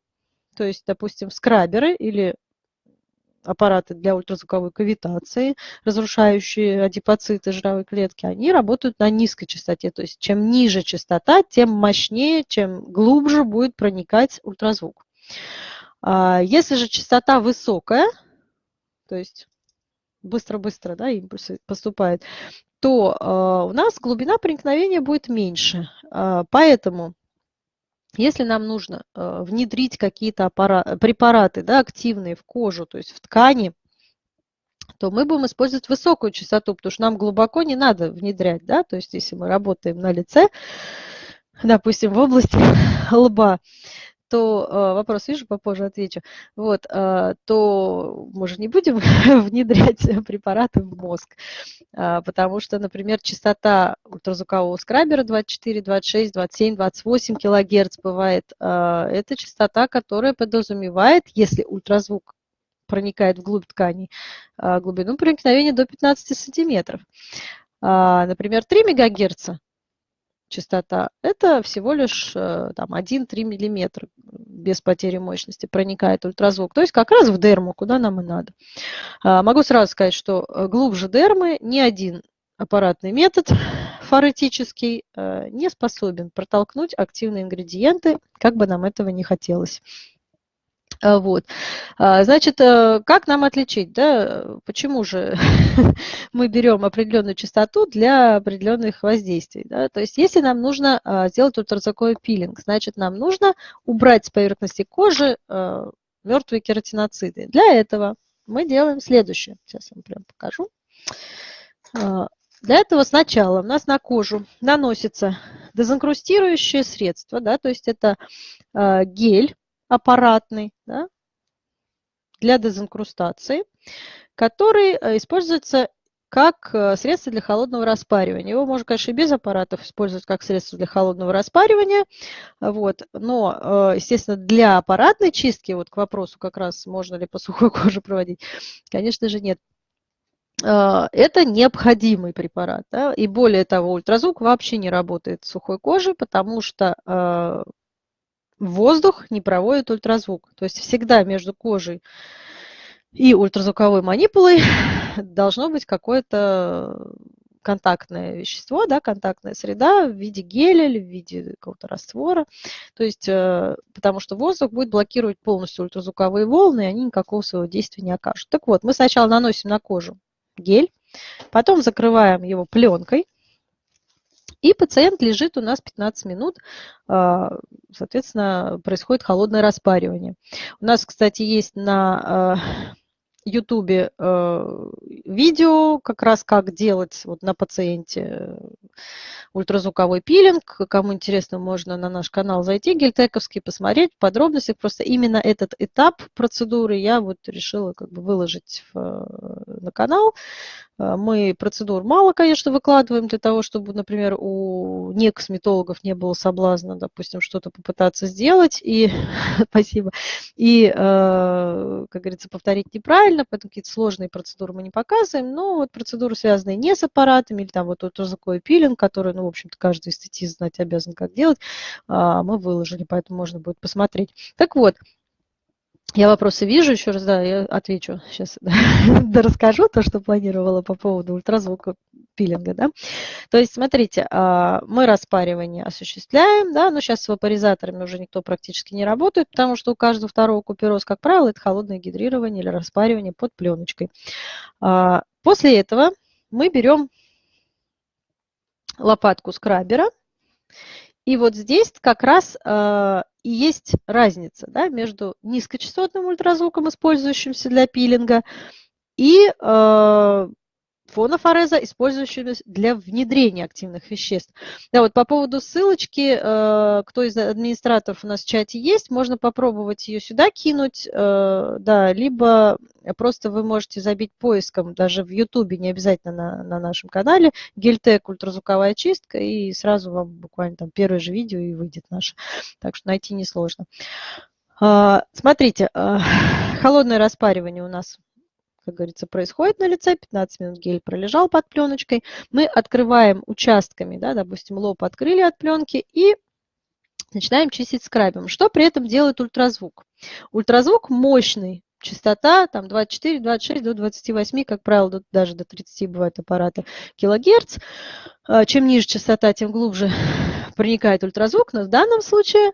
то есть, допустим, скраберы или аппараты для ультразвуковой кавитации, разрушающие адипоциты жировой клетки, они работают на низкой частоте. То есть чем ниже частота, тем мощнее, чем глубже будет проникать ультразвук. А если же частота высокая, то есть быстро-быстро да, импульсы поступают, то э, у нас глубина проникновения будет меньше. Э, поэтому если нам нужно э, внедрить какие-то препараты да, активные в кожу, то есть в ткани, то мы будем использовать высокую частоту, потому что нам глубоко не надо внедрять. Да? То есть если мы работаем на лице, допустим, в области [LAUGHS] лба, то э, вопрос вижу, попозже отвечу, вот, э, то мы же не будем [LAUGHS] внедрять препараты в мозг, э, потому что, например, частота ультразвукового скрабера 24, 26, 27, 28 килогерц бывает. Это частота, которая подразумевает, если ультразвук проникает вглубь тканей, глубину проникновения до 15 сантиметров. Например, 3 мегагерца частота, это всего лишь э, там, 1-3 миллиметра без потери мощности проникает ультразвук. То есть как раз в дерму, куда нам и надо. А, могу сразу сказать, что э, глубже дермы ни один аппаратный метод [LAUGHS] форетический не способен протолкнуть активные ингредиенты, как бы нам этого не хотелось. А, вот. А, значит, э, как нам отличить, да, почему же [LAUGHS] мы берем определенную частоту для определенных воздействий, да? То есть, если нам нужно а, сделать ультразвуковой пилинг, значит, нам нужно убрать с поверхности кожи мертвые кератиноциды. Для этого мы делаем следующее. Сейчас вам прям покажу. Для этого сначала у нас на кожу наносится дезинкрустирующее средство, да, то есть это гель, аппаратный да, для дезинкрустации, который э, используется как э, средство для холодного распаривания. Его можно, конечно, и без аппаратов использовать как средство для холодного распаривания, вот, но, э, естественно, для аппаратной чистки, вот к вопросу как раз, можно ли по сухой [LAUGHS] коже проводить, конечно же, нет. Это необходимый препарат. Да? И более того, ультразвук вообще не работает с сухой кожей, потому что воздух не проводит ультразвук. То есть всегда между кожей и ультразвуковой манипулой [LAUGHS] должно быть какое-то контактное вещество, да, контактная среда в виде геля или в виде какого-то раствора. То есть, э, потому что воздух будет блокировать полностью ультразвуковые волны, и они никакого своего действия не окажут. Так вот, мы сначала наносим на кожу гель, потом закрываем его пленкой, и пациент лежит у нас 15 минут, а, соответственно, происходит холодное распаривание. У нас, кстати, есть на А, а, видео, как раз как делать вот на пациенте ультразвуковой пилинг. Кому интересно, можно на наш канал зайти, гельтековский, посмотреть в подробностях. Просто именно этот этап процедуры я вот решила как бы выложить в, на канал. А, мы процедур мало, конечно, выкладываем для того, чтобы, например, у некосметологов не было соблазна, допустим, что-то попытаться сделать, и, [LAUGHS] спасибо, и, как говорится, повторить неправильно, поэтому какие-то сложные процедуры мы не показываем, но вот процедуры, связанные не с аппаратами, или там вот ультразвуковой пилинг, который, ну, в общем-то, каждый эстетист знать обязан, как делать, а, мы выложили, поэтому можно будет посмотреть. Так вот, я вопросы вижу, еще раз, да, я отвечу сейчас, [LAUGHS] расскажу то, что планировала по поводу ультразвука пилинга, да. То есть, смотрите, а, мы распаривание осуществляем, да, но сейчас с вапоризаторами уже никто практически не работает, потому что у каждого второго купероз, как правило, это холодное гидрирование или распаривание под пленочкой. А, после этого мы берем лопатку скрабера, и вот здесь как раз э, и есть разница да, между низкочастотным ультразвуком, использующимся для пилинга, и э, фонофореза, использующегося для внедрения активных веществ. Да, вот по поводу ссылочки, э, кто из администраторов у нас в чате есть, можно попробовать ее сюда кинуть, э, да, либо просто вы можете забить поиском, даже в Ютубе, не обязательно на, на нашем канале, Гельтек ультразвуковая чистка, и сразу вам буквально там первое же видео и выйдет наше. Так что найти несложно. Э, смотрите, [LAUGHS] холодное распаривание у нас как говорится, происходит на лице, 15 минут гель пролежал под пленочкой, мы открываем участками, да, допустим, лоб открыли от пленки и начинаем чистить скрабом. Что при этом делает ультразвук? Ультразвук мощный, частота там 24, 26 до 28, как правило, даже до 30 бывают аппараты килогерц. А, чем ниже частота, тем глубже проникает ультразвук, но в данном случае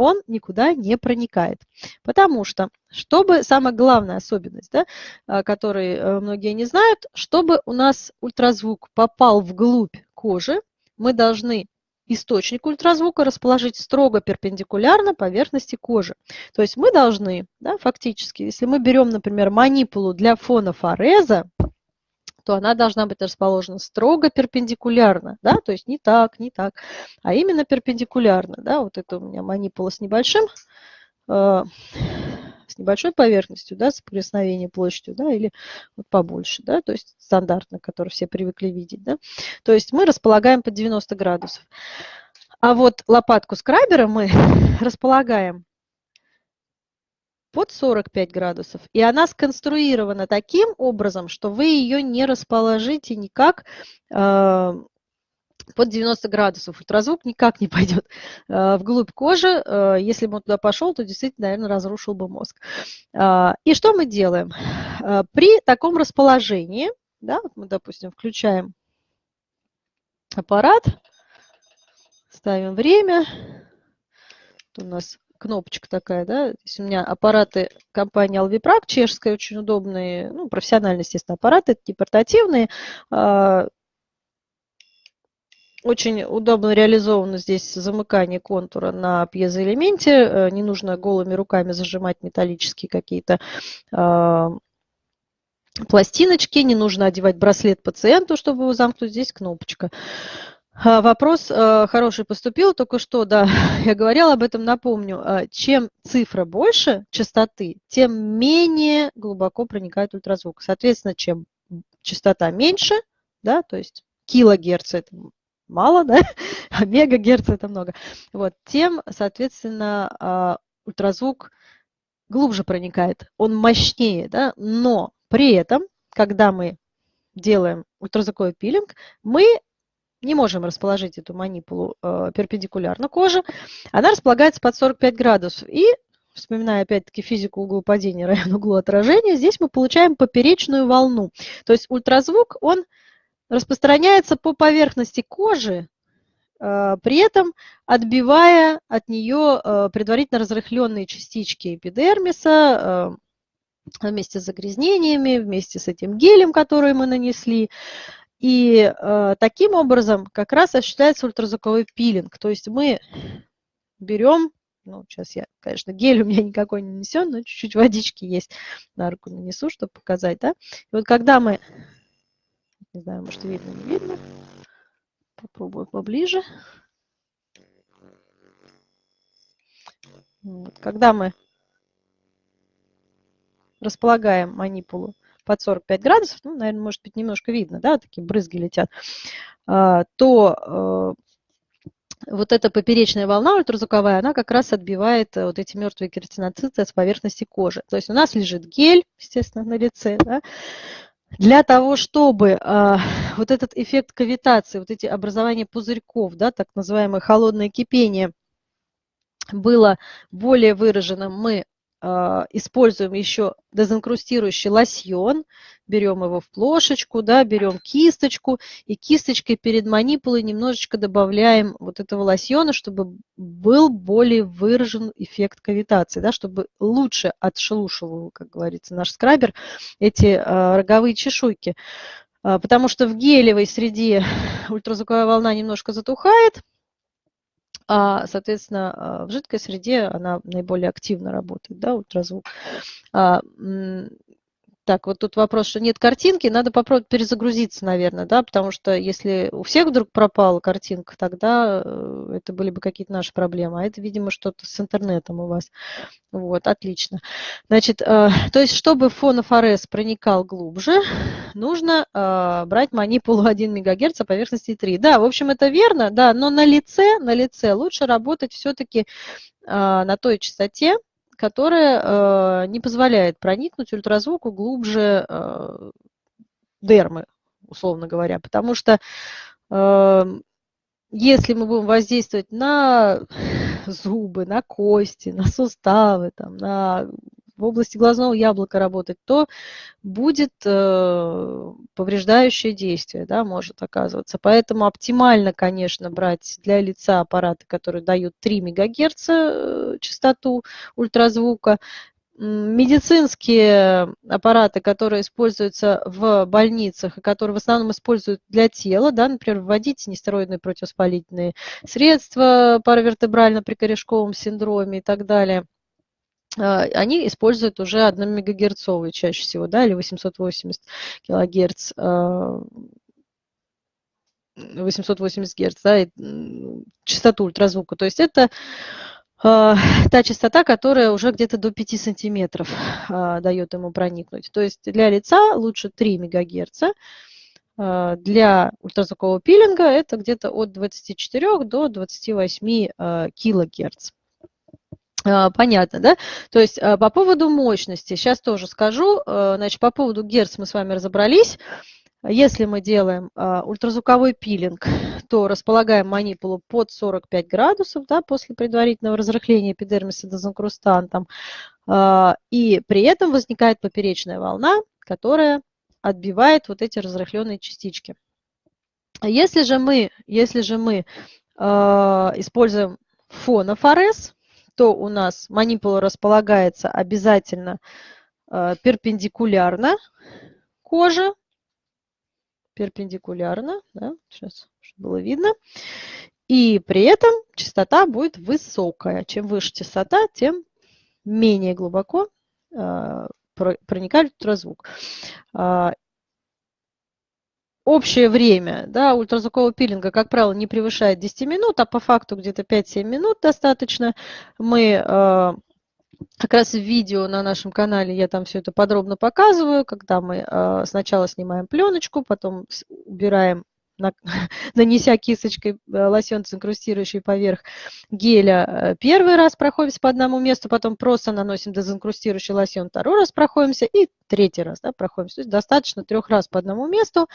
он никуда не проникает. Потому что, чтобы, самая главная особенность, да, а, которую э, многие не знают, чтобы у нас ультразвук попал вглубь кожи, мы должны источник ультразвука расположить строго перпендикулярно поверхности кожи. То есть мы должны, да, фактически, если мы берем, например, манипулу для фонофореза, то она должна быть расположена строго перпендикулярно, да, то есть не так, не так, а именно перпендикулярно, да, вот это у меня манипула с небольшим, э, с небольшой поверхностью, да, соприкосновение площадью, да, или вот побольше, да, то есть стандартно, который все привыкли видеть, да, то есть мы располагаем под 90 градусов. А вот лопатку скрабера мы [LAUGHS] располагаем под 45 градусов. И она сконструирована таким образом, что вы ее не расположите никак э, под 90 градусов. Ультразвук никак не пойдет э, вглубь кожи. Э, если бы он туда пошел, то действительно, наверное, разрушил бы мозг. Э, и что мы делаем? Э, при таком расположении, да, вот мы, допустим, включаем аппарат, ставим время. У нас кнопочка такая, да, здесь у меня аппараты компании Alviprag, чешская, очень удобные, ну, профессиональные, естественно, аппараты, не портативные, а, очень удобно реализовано здесь замыкание контура на пьезоэлементе. Э, не нужно голыми руками зажимать металлические какие-то а, пластиночки, не нужно одевать браслет пациенту, чтобы его замкнуть. Здесь кнопочка. А, вопрос э, хороший поступил только что, да, [LAUGHS] я говорила об этом, напомню. А, чем цифра больше частоты, тем менее глубоко проникает ультразвук. Соответственно, чем частота меньше, да, то есть килогерц это мало, [LAUGHS] да, а мегагерц это много, вот, тем, соответственно, а, ультразвук глубже проникает, он мощнее, да, но при этом, когда мы делаем ультразвуковой пилинг, мы не можем расположить эту манипулу э, перпендикулярно коже. Она располагается под 45 градусов. И, вспоминая опять-таки физику угла падения [LAUGHS] равен углу отражения, здесь мы получаем поперечную волну. То есть ультразвук, он распространяется по поверхности кожи, э, при этом отбивая от нее э, предварительно разрыхленные частички эпидермиса, э, вместе с загрязнениями, вместе с этим гелем, который мы нанесли. И э, таким образом как раз осуществляется ультразвуковой пилинг. То есть мы берем, ну, сейчас я, конечно, гель у меня никакой не несен, но чуть-чуть водички есть, на руку нанесу, чтобы показать, да. И вот когда мы, не знаю, может видно, не видно, попробую поближе. Вот, когда мы располагаем манипулу под 45 градусов, ну, наверное, может быть, немножко видно, да, такие брызги летят, а, то э, вот эта поперечная волна ультразвуковая, она как раз отбивает э, вот эти мертвые кератиноциты с поверхности кожи. То есть у нас лежит гель, естественно, на лице, да, для того, чтобы э, вот этот эффект кавитации, вот эти образования пузырьков, да, так называемое холодное кипение, было более выраженным, мы используем еще дезинкрустирующий лосьон, берем его в плошечку, да, берем кисточку, и кисточкой перед манипулой немножечко добавляем вот этого лосьона, чтобы был более выражен эффект кавитации, да, чтобы лучше отшелушивал, как говорится, наш скрабер, эти э, роговые чешуйки. Потому что в гелевой среде [LAUGHS] ультразвуковая волна немножко затухает, а, соответственно, а, в жидкой среде она наиболее активно работает, да, ультразвук. А, так, вот тут вопрос, что нет картинки, надо попробовать перезагрузиться, наверное, да, потому что если у всех вдруг пропала картинка, тогда э, это были бы какие-то наши проблемы, а это, видимо, что-то с интернетом у вас. Вот, отлично. Значит, э, то есть, чтобы фонофорез проникал глубже, нужно э, брать манипулу 1 МГц, а поверхности 3. Да, в общем, это верно, да, но на лице, на лице лучше работать все-таки на той частоте, которая э, не позволяет проникнуть ультразвуку глубже э, дермы, условно говоря. Потому что э, если мы будем воздействовать на зубы, на кости, на суставы, там, на в области глазного яблока работать, то будет э, повреждающее действие, да, может оказываться. Поэтому оптимально, конечно, брать для лица аппараты, которые дают 3 МГц э, частоту ультразвука, медицинские аппараты, которые используются в больницах и которые в основном используют для тела, да, например, вводить нестероидные противовоспалительные средства паравертебрально при корешковом синдроме и так далее – они используют уже 1 мегагерцовый чаще всего, да, или 880 килогерц, 880 герц, да, частоту ультразвука. То есть это а, та частота, которая уже где-то до 5 сантиметров а, дает ему проникнуть. То есть для лица лучше 3 мегагерца, для ультразвукового пилинга это где-то от 24 до 28 килогерц. А, понятно, да? То есть а, по поводу мощности, сейчас тоже скажу, а, значит, по поводу герц мы с вами разобрались. Если мы делаем ультразвуковой пилинг, то располагаем манипулу под 45 градусов да, после предварительного разрыхления эпидермиса дезинкрустантом. И при этом возникает поперечная волна, которая отбивает вот эти разрыхленные частички. Если же мы, если же мы используем фонофорез, то у нас манипула располагается обязательно э, перпендикулярно коже, перпендикулярно, да, сейчас было видно, и при этом частота будет высокая. Чем выше частота, тем менее глубоко э, проникает ультразвук. Общее время да, ультразвукового пилинга, как правило, не превышает 10 минут, а по факту где-то 5-7 минут достаточно. Мы э, как раз в видео на нашем канале я там все это подробно показываю, когда мы э, сначала снимаем пленочку, потом убираем [LAUGHS] нанеся кисточкой э, лосьон, инкрустирующий поверх геля, э, первый раз проходимся по одному месту, потом просто наносим дезинкрустирующий лосьон, второй раз проходимся и третий раз да, проходимся. То есть достаточно трех раз по одному месту.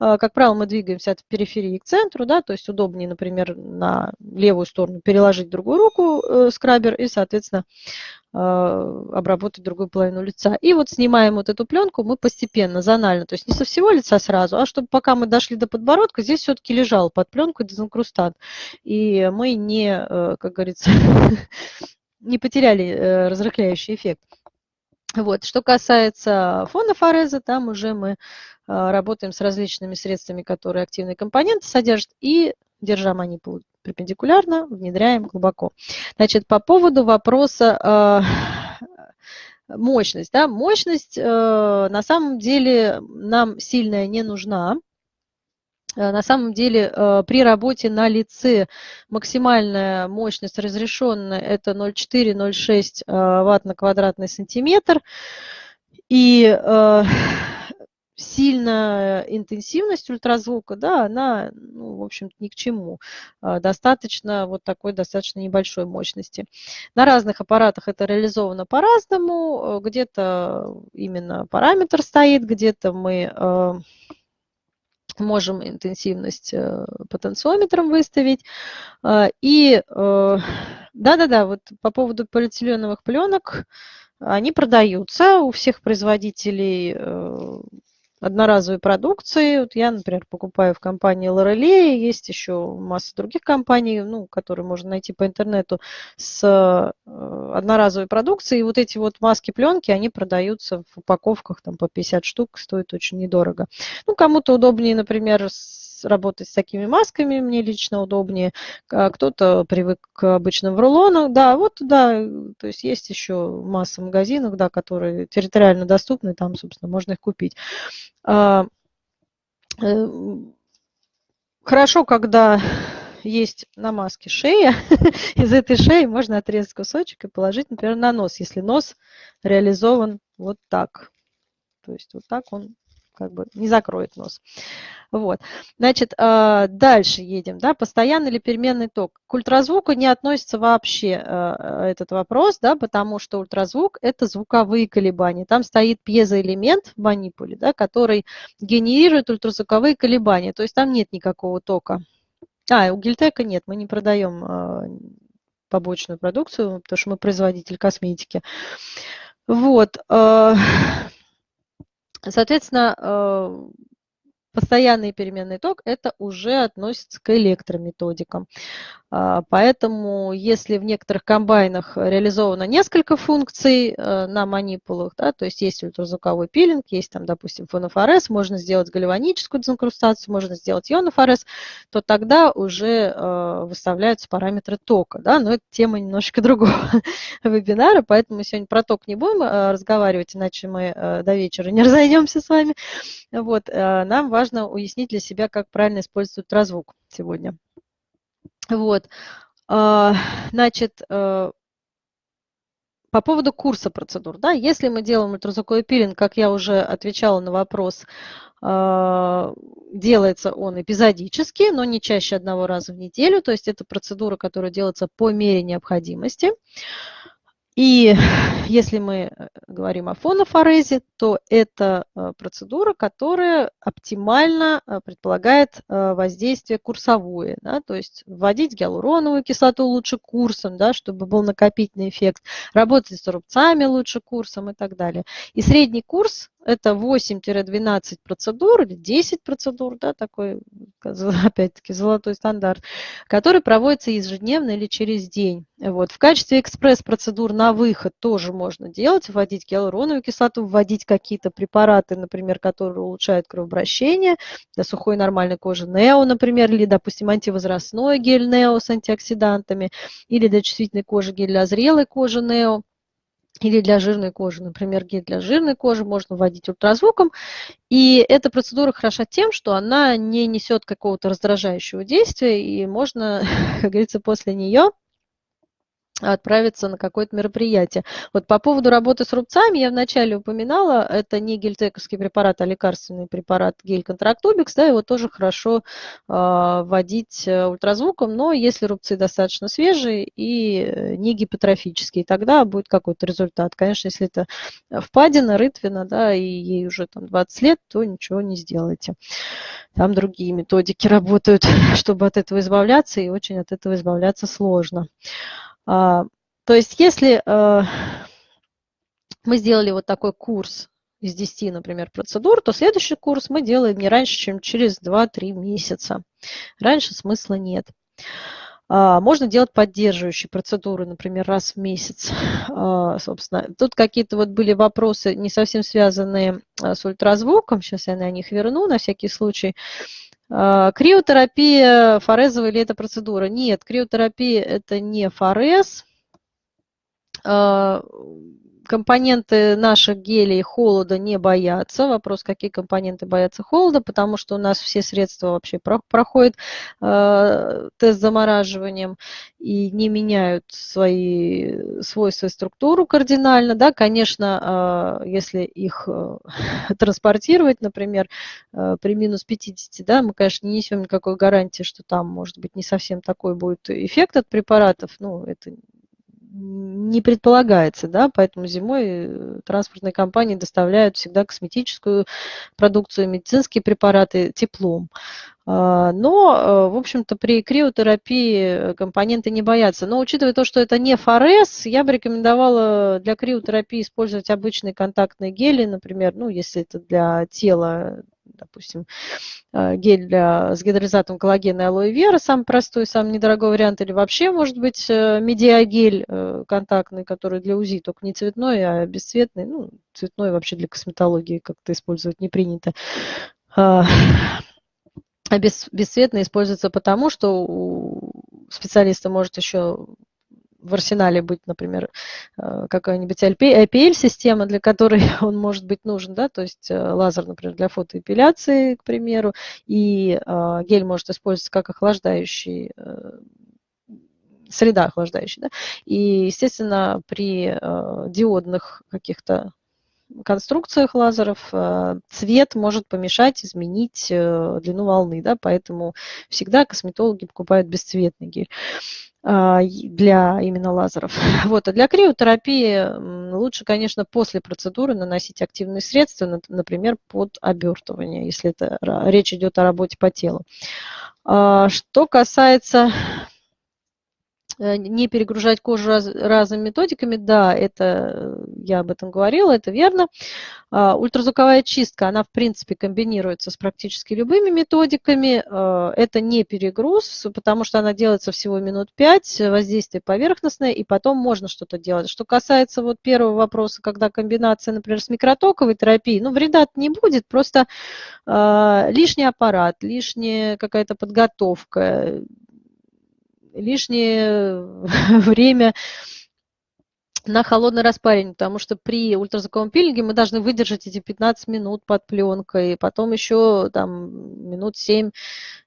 Э, как правило, мы двигаемся от периферии к центру, да, то есть удобнее, например, на левую сторону переложить другую руку скрабер и, соответственно, обработать другую половину лица. И вот снимаем вот эту пленку мы постепенно, зонально, то есть не со всего лица сразу, а чтобы пока мы дошли до подбородка, здесь все-таки лежал под пленкой дезинкрустант. И мы не, э, как говорится, [LAUGHS] не потеряли э, разрыхляющий эффект. Вот. Что касается фонофореза, там уже мы а, работаем с различными средствами, которые активные компоненты содержат, и, держа манипулу перпендикулярно, внедряем глубоко. Значит, по поводу вопроса э, мощность. Да? Мощность э, на самом деле нам сильная не нужна. Э, на самом деле э, при работе на лице максимальная мощность разрешенная это 0,4-0,6 э, ватт на квадратный сантиметр. И [SIGHS] сильная интенсивность ультразвука, да, она, ну, в общем ни к чему. Достаточно вот такой достаточно небольшой мощности. На разных аппаратах это реализовано по-разному. Где-то именно параметр стоит, где-то мы можем интенсивность э, потенциометром выставить. А, и э, да-да-да, вот по поводу полиэтиленовых пленок, они продаются у всех производителей э, одноразовой продукции. Вот я, например, покупаю в компании Лорелея, есть еще масса других компаний, ну, которые можно найти по интернету с э, одноразовой продукцией. И вот эти вот маски-пленки, они продаются в упаковках там, по 50 штук, стоит очень недорого. Ну, кому-то удобнее, например, с работать с такими масками, мне лично удобнее. Кто-то привык к обычным рулонам. Да, вот да, то есть есть еще масса магазинов, да, которые территориально доступны, там, собственно, можно их купить. А, э, хорошо, когда [LAUGHS] есть на маске шея, [LAUGHS] из этой шеи можно отрезать кусочек и положить, например, на нос, если нос реализован вот так. То есть вот так он как бы не закроет нос. Вот. Значит, а, дальше едем. Да, постоянный или переменный ток. К ультразвуку не относится вообще а, этот вопрос, да, потому что ультразвук – это звуковые колебания. Там стоит пьезоэлемент в манипуле, да, который генерирует ультразвуковые колебания. То есть там нет никакого тока. А, у Гильтека нет, мы не продаем а, побочную продукцию, потому что мы производитель косметики. Вот. Соответственно, э, постоянный переменный ток, это уже относится к электрометодикам. А, поэтому если в некоторых комбайнах реализовано несколько функций э, на манипулах, да, то есть есть ультразвуковой пилинг, есть там, допустим, фонофорез, можно сделать гальваническую дезинкрустацию, можно сделать ионофорез, то тогда уже э, выставляются параметры тока. Да, но это тема немножко [LAUGHS] другого вебинара, поэтому мы сегодня про ток не будем э, разговаривать, иначе мы до вечера не [LAUGHS] разойдемся с вами. Вот, нам важно уяснить для себя, как правильно использовать ультразвук сегодня. Вот. А, значит, э, по поводу курса процедур, да, если мы делаем ультразвуковой пилинг, как я уже отвечала на вопрос, а, делается он эпизодически, но не чаще одного раза в неделю, то есть это процедура, которая делается по мере необходимости. И [LAUGHS] если мы э, говорим о фонофорезе, то это э, процедура, которая оптимально э, предполагает воздействие курсовое, да, то есть вводить гиалуроновую кислоту лучше курсом, да, чтобы был накопительный эффект, работать с рубцами лучше курсом и так далее. И средний курс это 8-12 процедур или 10 процедур, да, такой, [LAUGHS] опять-таки, золотой стандарт, который проводится ежедневно или через день. Вот. В качестве экспресс-процедур на выход тоже можно делать, вводить гиалуроновую кислоту, вводить какие-то препараты, например, которые улучшают кровообращение для сухой нормальной кожи, нео, например, или, допустим, антивозрастной гель нео с антиоксидантами, или для чувствительной кожи гель для зрелой кожи нео или для жирной кожи, например, гель для жирной кожи можно вводить ультразвуком. И эта процедура хороша тем, что она не несет какого-то раздражающего действия, и можно, [LAUGHS] как говорится, после нее отправиться на какое-то мероприятие. Вот по поводу работы с рубцами я вначале упоминала, это не гельтековский препарат, а лекарственный препарат гель-контрактубикс, да, его тоже хорошо а, э, вводить ультразвуком, но если рубцы достаточно свежие и э, не гипотрофические, тогда будет какой-то результат. Конечно, если это впадина, рытвина, да, и ей уже там 20 лет, то ничего не сделаете. Там другие методики [LAUGHS] работают, чтобы от этого избавляться, и очень от этого избавляться сложно. А, то есть если э, мы сделали вот такой курс из 10, например, процедур, то следующий курс мы делаем не раньше, чем через 2-3 месяца. Раньше смысла нет. А, можно делать поддерживающие процедуры, например, раз в месяц. А, собственно, тут какие-то вот были вопросы, не совсем связанные с ультразвуком. Сейчас я на них верну на всякий случай. А, криотерапия форезовая или это процедура? Нет, криотерапия это не форез. Компоненты наших гелей холода не боятся. Вопрос, какие компоненты боятся холода, потому что у нас все средства вообще проходят э, тест замораживанием и не меняют свои свойства и структуру кардинально. Да, конечно, э, если их э, [LAUGHS] транспортировать, например, э, при минус 50, да, мы, конечно, не несем никакой гарантии, что там, может быть, не совсем такой будет эффект от препаратов. Ну, это не предполагается, да, поэтому зимой э, транспортные компании доставляют всегда косметическую продукцию, медицинские препараты теплом. А, но, э, в общем-то, при криотерапии компоненты не боятся. Но учитывая то, что это не ФРС, я бы рекомендовала для криотерапии использовать обычные контактные гели, например, ну, если это для тела допустим, э, гель для, с гидролизатом коллагена и алоэ вера, самый простой, самый недорогой вариант, или вообще, может быть, э, медиагель э, контактный, который для УЗИ, только не цветной, а бесцветный, ну, цветной вообще для косметологии как-то использовать не принято. А, а бесцветный используется потому, что у специалиста может еще в арсенале быть, например, э, какая-нибудь IPL-система, для которой [LAUGHS] он может быть нужен, да, то есть э, лазер, например, для фотоэпиляции, к примеру, и э, гель может использоваться как охлаждающий среда охлаждающая. Да? И, естественно, при э, диодных каких-то конструкциях лазеров цвет может помешать изменить длину волны, да, поэтому всегда косметологи покупают бесцветный гель. А, для именно лазеров. [LAUGHS] Вот. А для криотерапии лучше, конечно, после процедуры наносить активные средства, например, под обертывание, если это речь идет о работе по телу. А, что касается не перегружать кожу раз, разными методиками, да, это э, я об этом говорила, это верно. А, ультразвуковая чистка, она в принципе комбинируется с практически любыми методиками. А, это не перегруз, потому что она делается всего минут 5, воздействие поверхностное, и потом можно что-то делать. Что касается вот первого вопроса, когда комбинация, например, с микротоковой терапией, ну, вреда не будет, просто э, лишний аппарат, лишняя какая-то подготовка, лишнее [LAUGHS] время на холодное распаривание, потому что при ультразвуковом пилинге мы должны выдержать эти 15 минут под пленкой, потом еще там минут 7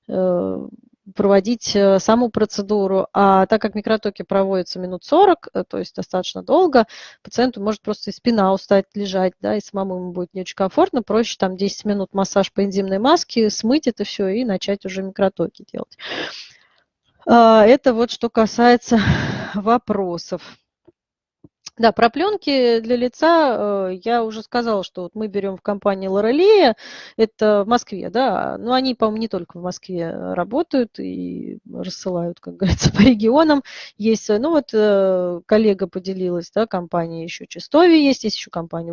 э, проводить э, саму процедуру. А так как микротоки проводятся минут 40, э, то есть достаточно долго, пациенту может просто и спина устать лежать, да, и самому ему будет не очень комфортно, проще там 10 минут массаж по энзимной маске, смыть это все и начать уже микротоки делать. А, это вот что касается [LAUGHS] вопросов. Да, про пленки для лица э, я уже сказала, что вот мы берем в компании Лорелея, это в Москве, да, но они, по-моему, не только в Москве работают и рассылают, как [LAUGHS] говорится, по регионам. Есть, ну вот э, коллега поделилась, да, компания еще Чистови есть, есть еще компания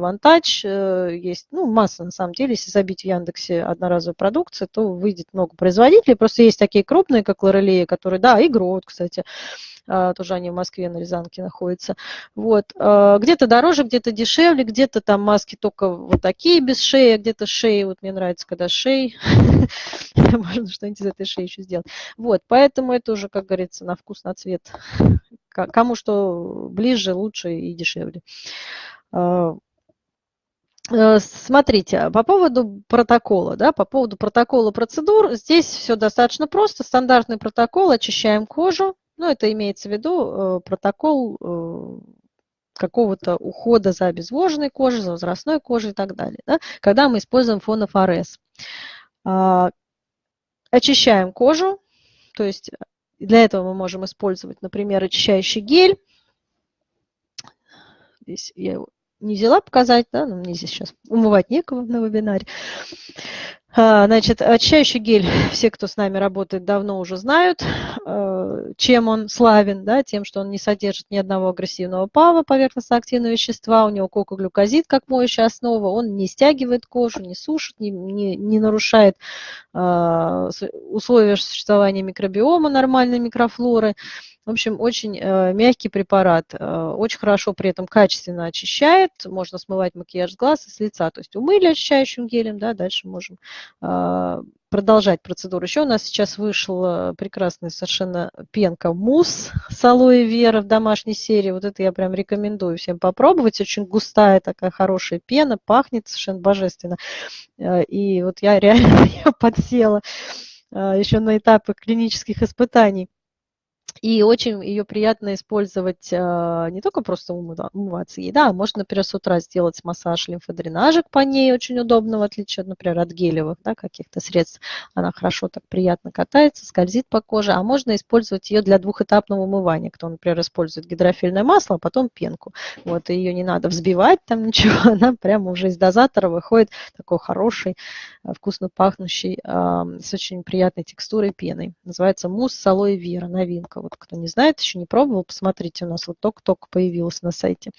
э, есть, ну, масса на самом деле, если забить в Яндексе одноразовую продукцию, то выйдет много производителей, просто есть такие крупные, как Лорелея, которые, да, и Грот, кстати, тоже они в Москве на Рязанке находятся. Вот. А, где-то дороже, где-то дешевле, где-то там маски только вот такие без шеи, а где-то шеи, вот мне нравится, когда шеи, [LAUGHS] можно что-нибудь из этой шеи еще сделать. Вот, поэтому это уже, как говорится, на вкус, на цвет. Кому что ближе, лучше и дешевле. Э, смотрите, по поводу протокола, да, по поводу протокола процедур, здесь все достаточно просто. Стандартный протокол, очищаем кожу, ну, это имеется в виду э, протокол э, какого-то ухода за обезвоженной кожей, за возрастной кожей и так далее, да, когда мы используем фонофорез. А, очищаем кожу, то есть для этого мы можем использовать, например, очищающий гель. Здесь я его не взяла показать, да, но мне здесь сейчас умывать некого на вебинаре. А, значит, очищающий гель, [LAUGHS] все, кто с нами работает, давно уже знают, э, чем он славен, да, тем, что он не содержит ни одного агрессивного ПАВа, поверхностно-активного вещества, у него кокоглюкозид как моющая основа, он не стягивает кожу, не сушит, не, не, не нарушает э, условия существования микробиома нормальной микрофлоры. В общем, очень э, мягкий препарат, э, очень хорошо при этом качественно очищает, можно смывать макияж с глаз и с лица. То есть умыли очищающим гелем, да, дальше можем э, продолжать процедуру. Еще у нас сейчас вышла прекрасная совершенно пенка мусс с алоэ вера в домашней серии. Вот это я прям рекомендую всем попробовать. Очень густая такая хорошая пена, пахнет совершенно божественно. И вот я [LAUGHS] реально подсела еще на этапы клинических испытаний. И очень ее приятно использовать а, не только просто умываться ей, да, можно, например, с утра сделать массаж лимфодренажек по ней, очень удобно, в отличие, например, от гелевых да, каких-то средств. Она хорошо так приятно катается, скользит по коже, а можно использовать ее для двухэтапного умывания. Кто, например, использует гидрофильное масло, а потом пенку. Вот, ее не надо взбивать там [LAUGHS] ничего, она прямо уже из дозатора выходит такой хороший, а, вкусно пахнущий, с очень приятной текстурой пеной. Называется мусс с алоэ вера, новинка вот кто не знает, еще не пробовал, посмотрите, у нас вот только-только появилось на сайте.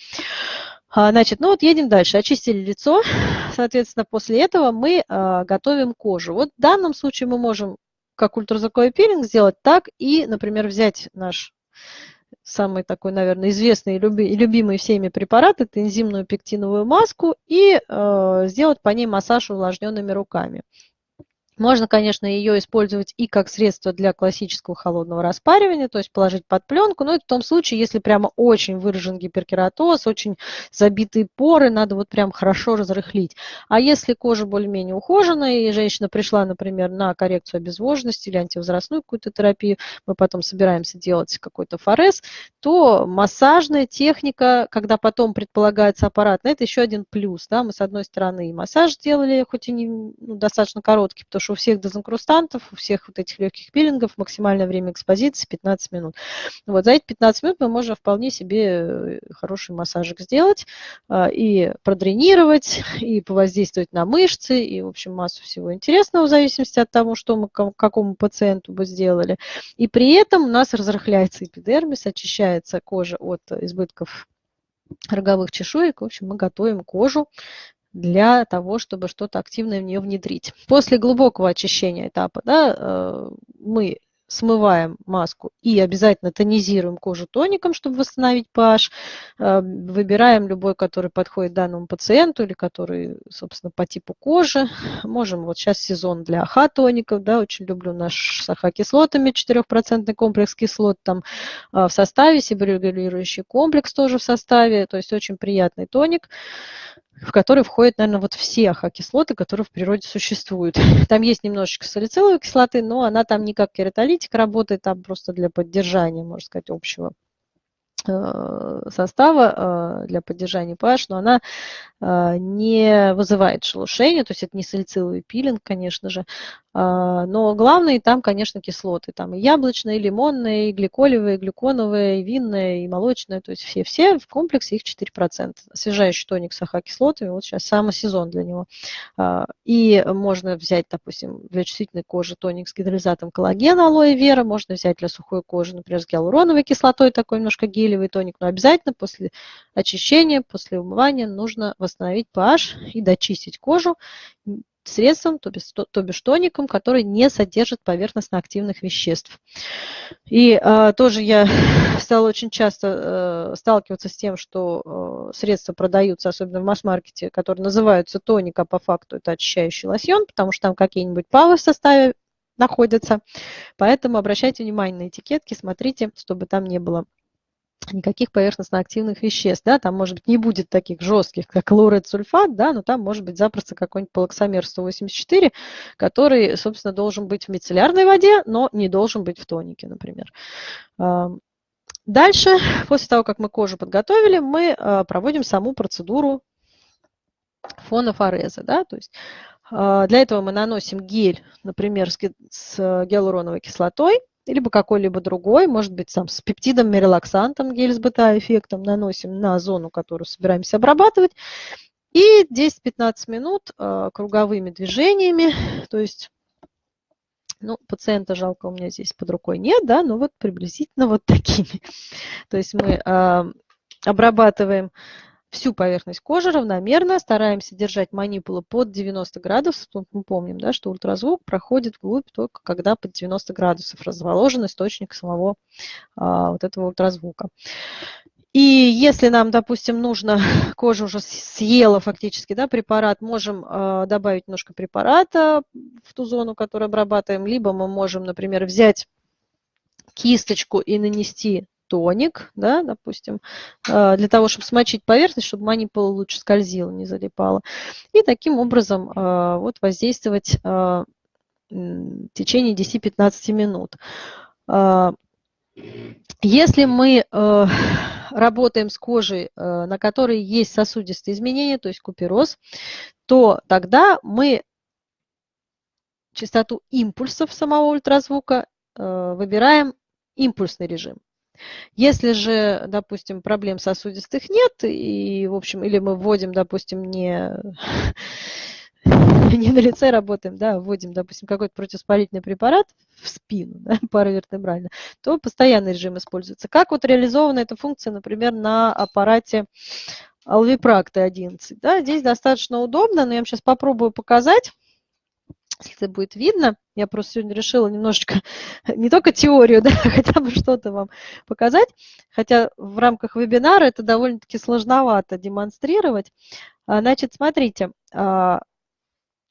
А, значит, ну вот едем дальше. Очистили лицо. [SIGHS] Соответственно, после этого мы а, готовим кожу. Вот в данном случае мы можем как ультразвуковой пилинг сделать, так и, например, взять наш самый такой, наверное, известный и любимый всеми препарат, это энзимную пектиновую маску, и э, сделать по ней массаж увлажненными руками. Можно, конечно, ее использовать и как средство для классического холодного распаривания, то есть положить под пленку, но это в том случае, если прямо очень выражен гиперкератоз, очень забитые поры, надо вот прям хорошо разрыхлить. А если кожа более-менее ухоженная, и женщина пришла, например, на коррекцию обезвоженности или антивозрастную какую-то терапию, мы потом собираемся делать какой-то форез, то массажная техника, когда потом предполагается аппарат, это еще один плюс. Да? Мы, с одной стороны, и массаж сделали, хоть и не, ну, достаточно короткий, потому что у всех дезинкрустантов, у всех вот этих легких пилингов максимальное время экспозиции 15 минут. Вот за эти 15 минут мы можем вполне себе э, хороший массажик сделать а, и продренировать, и повоздействовать на мышцы, и, в общем, массу всего интересного в зависимости от того, что мы какому пациенту бы сделали. И при этом у нас разрыхляется эпидермис, очищается кожа от избытков роговых чешуек. В общем, мы готовим кожу для того, чтобы что-то активное в нее внедрить. После глубокого очищения этапа да, э, мы смываем маску и обязательно тонизируем кожу тоником, чтобы восстановить pH. Э, выбираем любой, который подходит данному пациенту или который, собственно, по типу кожи. Можем, вот сейчас сезон для АХ-тоников, да, очень люблю наш с АХ-кислотами, 4% комплекс кислот там э, в составе, себорегулирующий комплекс тоже в составе, то есть очень приятный тоник в который входят, наверное, вот все ахокислоты, которые в природе существуют. [LAUGHS] Там есть немножечко салициловой кислоты, но она там не как кератолитик работает, там просто для поддержания, можно сказать, общего Э, состава э, для поддержания pH, но она э, не вызывает шелушения, то есть это не салициловый пилинг, конечно же, но главные там, конечно, кислоты. Там и яблочные, и лимонные, и гликолевые, и глюконовые, и винные, и молочные. То есть все-все в комплексе их 4%. Освежающий тоник с АХ-кислотами, вот сейчас самый сезон для него. А, и можно взять, допустим, для чувствительной кожи тоник с гидролизатом коллагена, алоэ вера. Можно взять для сухой кожи, например, с гиалуроновой кислотой, такой немножко гелевый тоник. Но обязательно после очищения, после умывания нужно восстановить pH и дочистить кожу средством, то бишь, то бишь тоником, который не содержит поверхностно-активных веществ. И э, тоже я [LAUGHS] стала очень часто э, сталкиваться с тем, что э, средства продаются, особенно в масс-маркете, которые называются тоник, а по факту это очищающий лосьон, потому что там какие-нибудь павы в составе находятся. Поэтому обращайте внимание на этикетки, смотрите, чтобы там не было никаких поверхностно-активных веществ, да, там, может быть, не будет таких жестких, как лорет сульфат, да, но там может быть запросто какой-нибудь полоксамер 184, который, собственно, должен быть в мицеллярной воде, но не должен быть в тонике, например. Дальше, после того, как мы кожу подготовили, мы а, проводим саму процедуру фонофореза, да, то есть а, для этого мы наносим гель, например, с гиалуроновой кислотой, либо какой-либо другой, может быть, там, с пептидом, мирелаксантом, гель с бета-эффектом наносим на зону, которую собираемся обрабатывать. И 10-15 минут э, круговыми движениями, то есть, ну, пациента жалко у меня здесь под рукой нет, да, но вот приблизительно вот такими. То есть мы э, обрабатываем всю поверхность кожи равномерно, стараемся держать манипулу под 90 градусов. Мы помним, да, что ультразвук проходит вглубь только когда под 90 градусов расположен источник самого а, вот этого ультразвука. И если нам, допустим, нужно, [LAUGHS] кожа уже съела фактически да, препарат, можем э, добавить немножко препарата в ту зону, которую обрабатываем, либо мы можем, например, взять кисточку и нанести тоник, да, допустим, а, для того, чтобы смочить поверхность, чтобы манипула лучше скользила, не залипала. И таким образом а, вот воздействовать а, в течение 10-15 минут. Если мы [LAUGHS] работаем с кожей, на которой есть сосудистые изменения, то есть купероз, то тогда мы частоту импульсов самого ультразвука выбираем импульсный режим. Если же, допустим, проблем сосудистых нет, и, в общем, или мы вводим, допустим, не, [LAUGHS] не на лице работаем, да, вводим, допустим, какой-то противоспалительный препарат в спину, да, [LAUGHS] паравертебрально, то постоянный режим используется. Как вот реализована эта функция, например, на аппарате Alviprac T11? Да, здесь достаточно удобно, но я вам сейчас попробую показать если будет видно. Я просто сегодня решила немножечко [LAUGHS] не только теорию, [LAUGHS] да, хотя бы что-то вам показать, хотя в рамках вебинара это довольно-таки сложновато демонстрировать. А, значит, смотрите, а,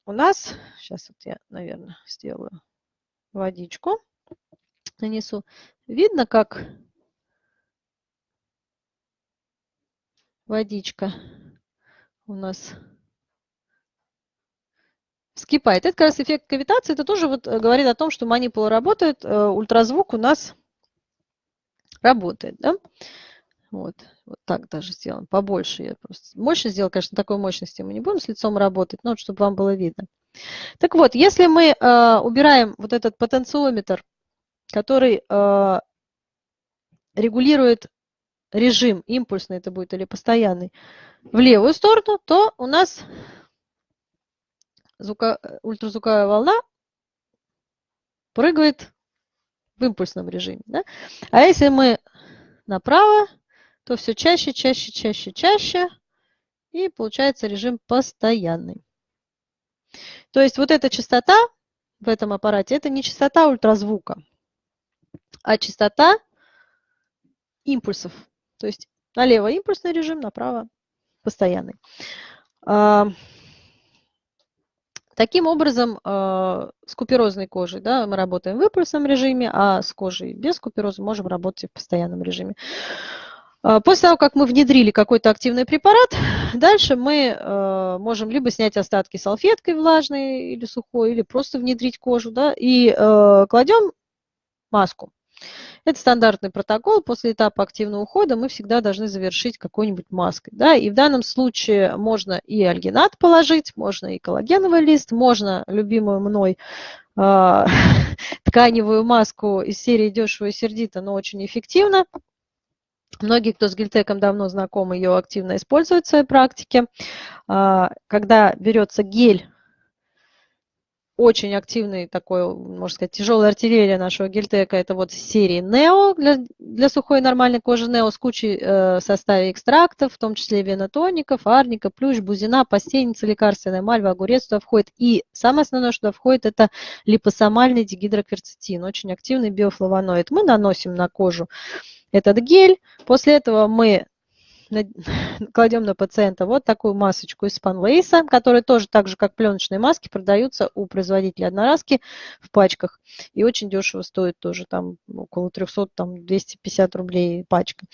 у нас, сейчас вот я, наверное, сделаю водичку, нанесу. Видно, как водичка у нас вскипает. Это как раз эффект кавитации. Это тоже вот э, говорит о том, что манипула работает, э, ультразвук у нас работает. Да? Вот, вот так даже сделаем. Побольше я просто. Мощно сделал, конечно, такой мощности мы не будем с лицом работать, но вот, чтобы вам было видно. Так вот, если мы э, убираем вот этот потенциометр, который э, регулирует режим, импульсный это будет или постоянный, в левую сторону, то у нас звука, ультразвуковая волна прыгает в импульсном режиме. Да? А если мы направо, то все чаще, чаще, чаще, чаще, и получается режим постоянный. То есть вот эта частота в этом аппарате, это не частота ультразвука, а частота импульсов. То есть налево импульсный режим, направо постоянный. Таким образом, э, с куперозной кожей да, мы работаем в импульсном режиме, а с кожей без купероза можем работать в постоянном режиме. Э, после того, как мы внедрили какой-то активный препарат, [LAUGHS] дальше мы э, можем либо снять остатки салфеткой влажной или сухой, или просто внедрить кожу, да, и кладем маску. Это стандартный протокол. После этапа активного ухода мы всегда должны завершить какой-нибудь маской. Да? И в данном случае можно и альгинат положить, можно и коллагеновый лист, можно любимую мной э, [LAUGHS] тканевую маску из серии дешево и сердито, но очень эффективно. Многие, кто с гельтеком давно знаком, ее активно используют в своей практике. А, когда берется гель очень активный такой, можно сказать, тяжелая артиллерия нашего гельтека, это вот серии Neo для, для сухой нормальной кожи Neo с кучей э, составе экстрактов, в том числе венотоников, арника, плющ, бузина, постельница, лекарственная мальва, огурец туда входит. И самое основное, что туда входит, это липосомальный дигидрокверцетин, очень активный биофлавоноид. Мы наносим на кожу этот гель, после этого мы [SIGHS] кладем на пациента вот такую масочку из спанлейса, которые тоже так же, как пленочные маски, продаются у производителя одноразки в пачках. И очень дешево стоит тоже, там около 300, там 250 рублей пачка.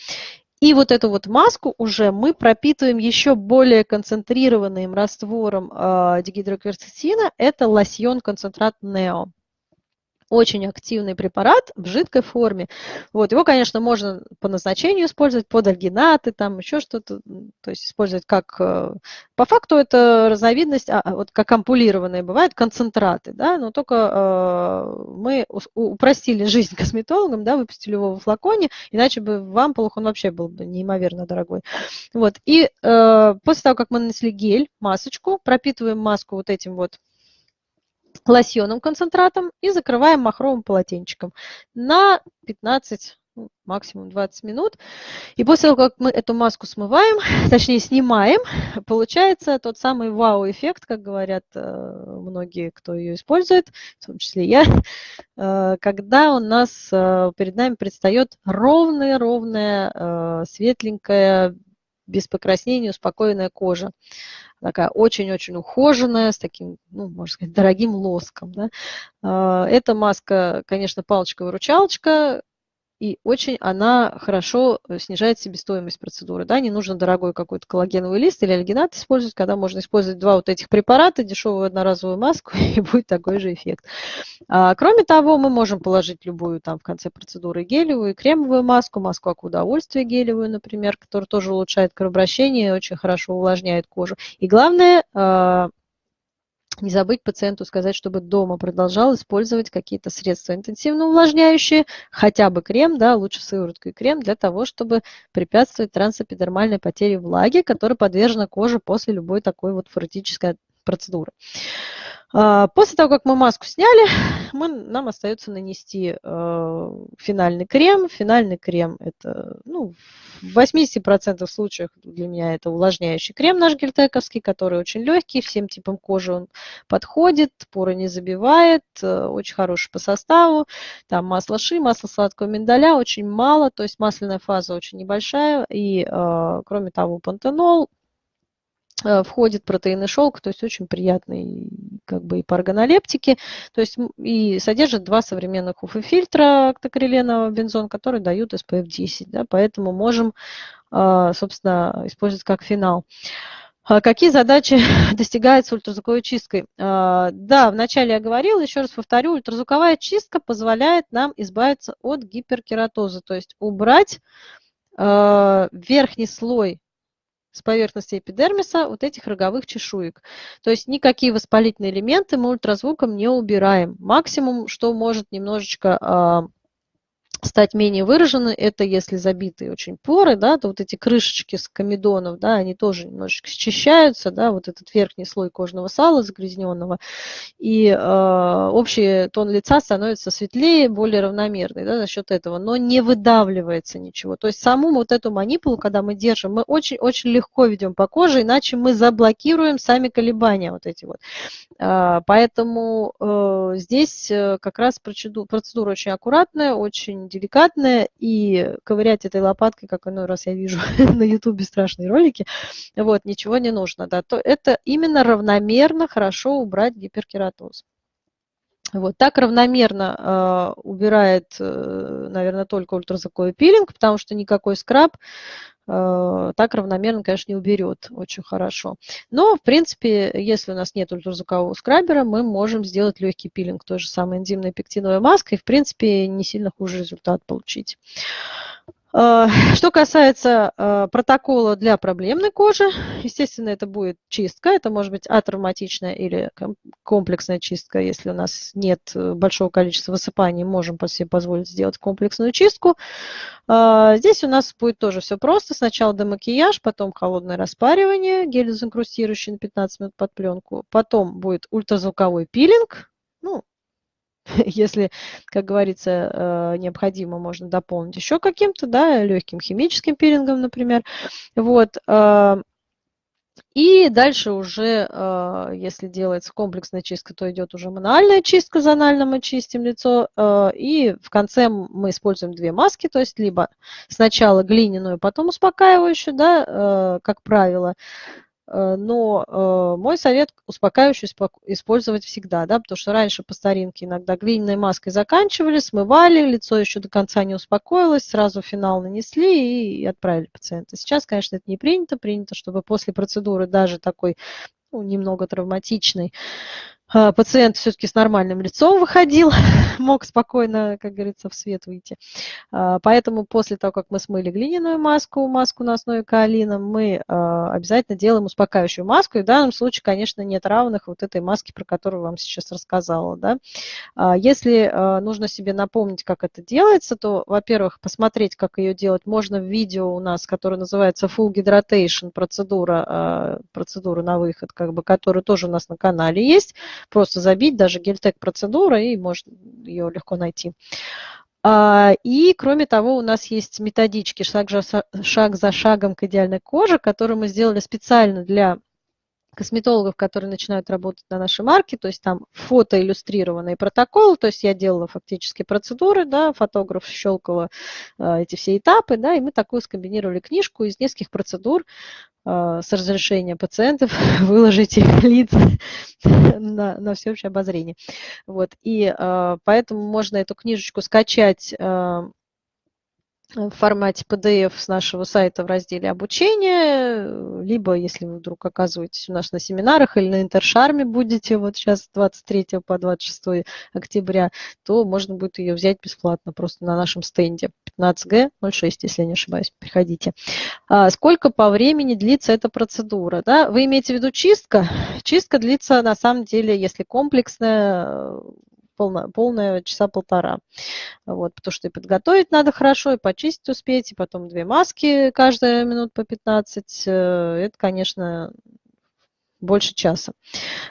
И вот эту вот маску уже мы пропитываем еще более концентрированным раствором э, дигидрокверцетина. Это лосьон концентрат Neo очень активный препарат в жидкой форме. Вот, его, конечно, можно по назначению использовать, под альгинаты, там еще что-то, то есть использовать как... Э, по факту это разновидность, а, вот как ампулированные бывают, концентраты, да, но только э, мы упростили жизнь [LAUGHS] косметологам, да, выпустили его в флаконе, иначе бы в ампулах он вообще был бы неимоверно дорогой. Вот, и э, после того, как мы нанесли гель, масочку, пропитываем маску вот этим вот лосьоном концентратом и закрываем махровым полотенчиком на 15 ну, максимум 20 минут. И после того, как мы эту маску смываем, [LAUGHS] точнее снимаем, получается тот самый вау-эффект, как говорят э, многие, кто ее использует, в том числе я, [LAUGHS] э, когда у нас э, перед нами предстает ровная-ровная, светленькая, без покраснения, успокоенная кожа такая очень-очень ухоженная, с таким, ну, можно сказать, дорогим лоском. Да. А, эта маска, конечно, палочка-выручалочка, и очень она хорошо э, снижает себестоимость процедуры. Да? Не нужно дорогой какой-то коллагеновый лист или альгинат использовать, когда можно использовать два вот этих препарата, дешевую одноразовую маску, [LAUGHS] и будет такой же эффект. А, кроме того, мы можем положить любую там в конце процедуры гелевую кремовую маску, маску аку удовольствия гелевую, например, которая тоже улучшает кровообращение, очень хорошо увлажняет кожу. И главное, а, не забыть пациенту сказать, чтобы дома продолжал использовать какие-то средства интенсивно увлажняющие, хотя бы крем, да, лучше сыворотку и крем, для того, чтобы препятствовать трансэпидермальной потере влаги, которая подвержена коже после любой такой вот форетической процедуры. А, после того, как мы маску сняли, [LAUGHS] мы, нам остается нанести э, финальный крем. Финальный крем это, ну, в 80% случаев для меня это увлажняющий крем наш гельтековский, который очень легкий, всем типам кожи он подходит, поры не забивает, э, очень хороший по составу. Там масло ши, масло сладкого миндаля очень мало, то есть масляная фаза очень небольшая. И, э, кроме того, пантенол, входит протеин шелк, то есть очень приятный как бы и паргонолептики, то есть и содержит два современных УФ-фильтра октокриленового бензон, которые дают SPF 10, да, поэтому можем, а, собственно, использовать как финал. А какие задачи [LAUGHS] достигаются ультразвуковой чисткой? А, да, вначале я говорила, еще раз повторю, ультразвуковая чистка позволяет нам избавиться от гиперкератоза, то есть убрать верхний слой с поверхности эпидермиса вот этих роговых чешуек. То есть никакие воспалительные элементы мы ультразвуком не убираем. Максимум, что может немножечко а, стать менее выражены, это если забитые очень поры, да, то вот эти крышечки с комедонов, да, они тоже немножечко счищаются, да, вот этот верхний слой кожного сала загрязненного, и э, общий тон лица становится светлее, более равномерный, да, за счет этого, но не выдавливается ничего. То есть саму вот эту манипулу, когда мы держим, мы очень-очень легко ведем по коже, иначе мы заблокируем сами колебания вот эти вот. Э, поэтому э, здесь э, как раз процедура, процедура очень аккуратная, очень деликатная, и ковырять этой лопаткой, как иной раз я вижу [LAUGHS] на ютубе страшные ролики, вот, ничего не нужно, да, то это именно равномерно хорошо убрать гиперкератоз. Вот, так равномерно э, убирает, э, наверное, только ультразвуковой пилинг, потому что никакой скраб э, так равномерно, конечно, не уберет очень хорошо. Но, в принципе, если у нас нет ультразвукового скрабера, мы можем сделать легкий пилинг той же самой энзимной пектиновой маской и, в принципе, не сильно хуже результат получить. Э, что касается э, протокола для проблемной кожи, естественно, это будет чистка. Это может быть атравматичная или комплексная чистка. Если у нас нет э, большого количества высыпаний, можем себе позволить сделать комплексную чистку. Здесь у нас будет тоже все просто. Сначала демакияж, потом холодное распаривание, гель дезинкрустирующий на 15 минут под пленку. Потом будет ультразвуковой пилинг. Ну, [LAUGHS] если, как говорится, э, необходимо, можно дополнить еще каким-то, да, легким химическим пилингом, например. Вот. Э, и дальше уже, э, если делается комплексная чистка, то идет уже мануальная чистка, зонально мы чистим лицо. И в конце мы используем две маски, то есть либо сначала глиняную, потом успокаивающую, да, как правило, но э, мой совет успокаивающий использовать всегда, да, потому что раньше по старинке иногда глиняной маской заканчивали, смывали, лицо еще до конца не успокоилось, сразу финал нанесли и отправили пациента. Сейчас, конечно, это не принято, принято, чтобы после процедуры даже такой ну, немного травматичной пациент все-таки с нормальным лицом выходил, [LAUGHS] мог спокойно, как говорится, в свет выйти. А, поэтому после того, как мы смыли глиняную маску, маску на основе каолина, мы а, обязательно делаем успокаивающую маску. И в данном случае, конечно, нет равных вот этой маске, про которую вам сейчас рассказала. Да? Если нужно себе напомнить, как это делается, то, во-первых, посмотреть, как ее делать, можно в видео у нас, которое называется Full Hydration процедура, процедура на выход, как бы, которая тоже у нас на канале есть просто забить даже гельтек процедура, и можно ее легко найти. А, и, кроме того, у нас есть методички шаг, шаг за шагом к идеальной коже, которые мы сделали специально для косметологов, которые начинают работать на нашей марке, то есть там фото иллюстрированный протокол, то есть я делала фактически процедуры, да, фотограф щелкала э, эти все этапы, да, и мы такую скомбинировали книжку из нескольких процедур, а, с разрешения пациентов [LAUGHS] выложить их лиц [LAUGHS] на, на всеобщее обозрение. Вот. И э, поэтому можно эту книжечку скачать э, в формате PDF с нашего сайта в разделе обучения, либо если вы вдруг оказываетесь у нас на семинарах или на Интершарме будете вот сейчас с 23 по 26 октября, то можно будет ее взять бесплатно просто на нашем стенде 15G 06, если я не ошибаюсь, приходите. А сколько по времени длится эта процедура? Да? Вы имеете в виду чистка? Чистка длится на самом деле, если комплексная, полная, полная часа полтора. Вот, потому что и подготовить надо хорошо, и почистить успеть, и потом две маски каждая минут по 15. Э, это, конечно, больше часа.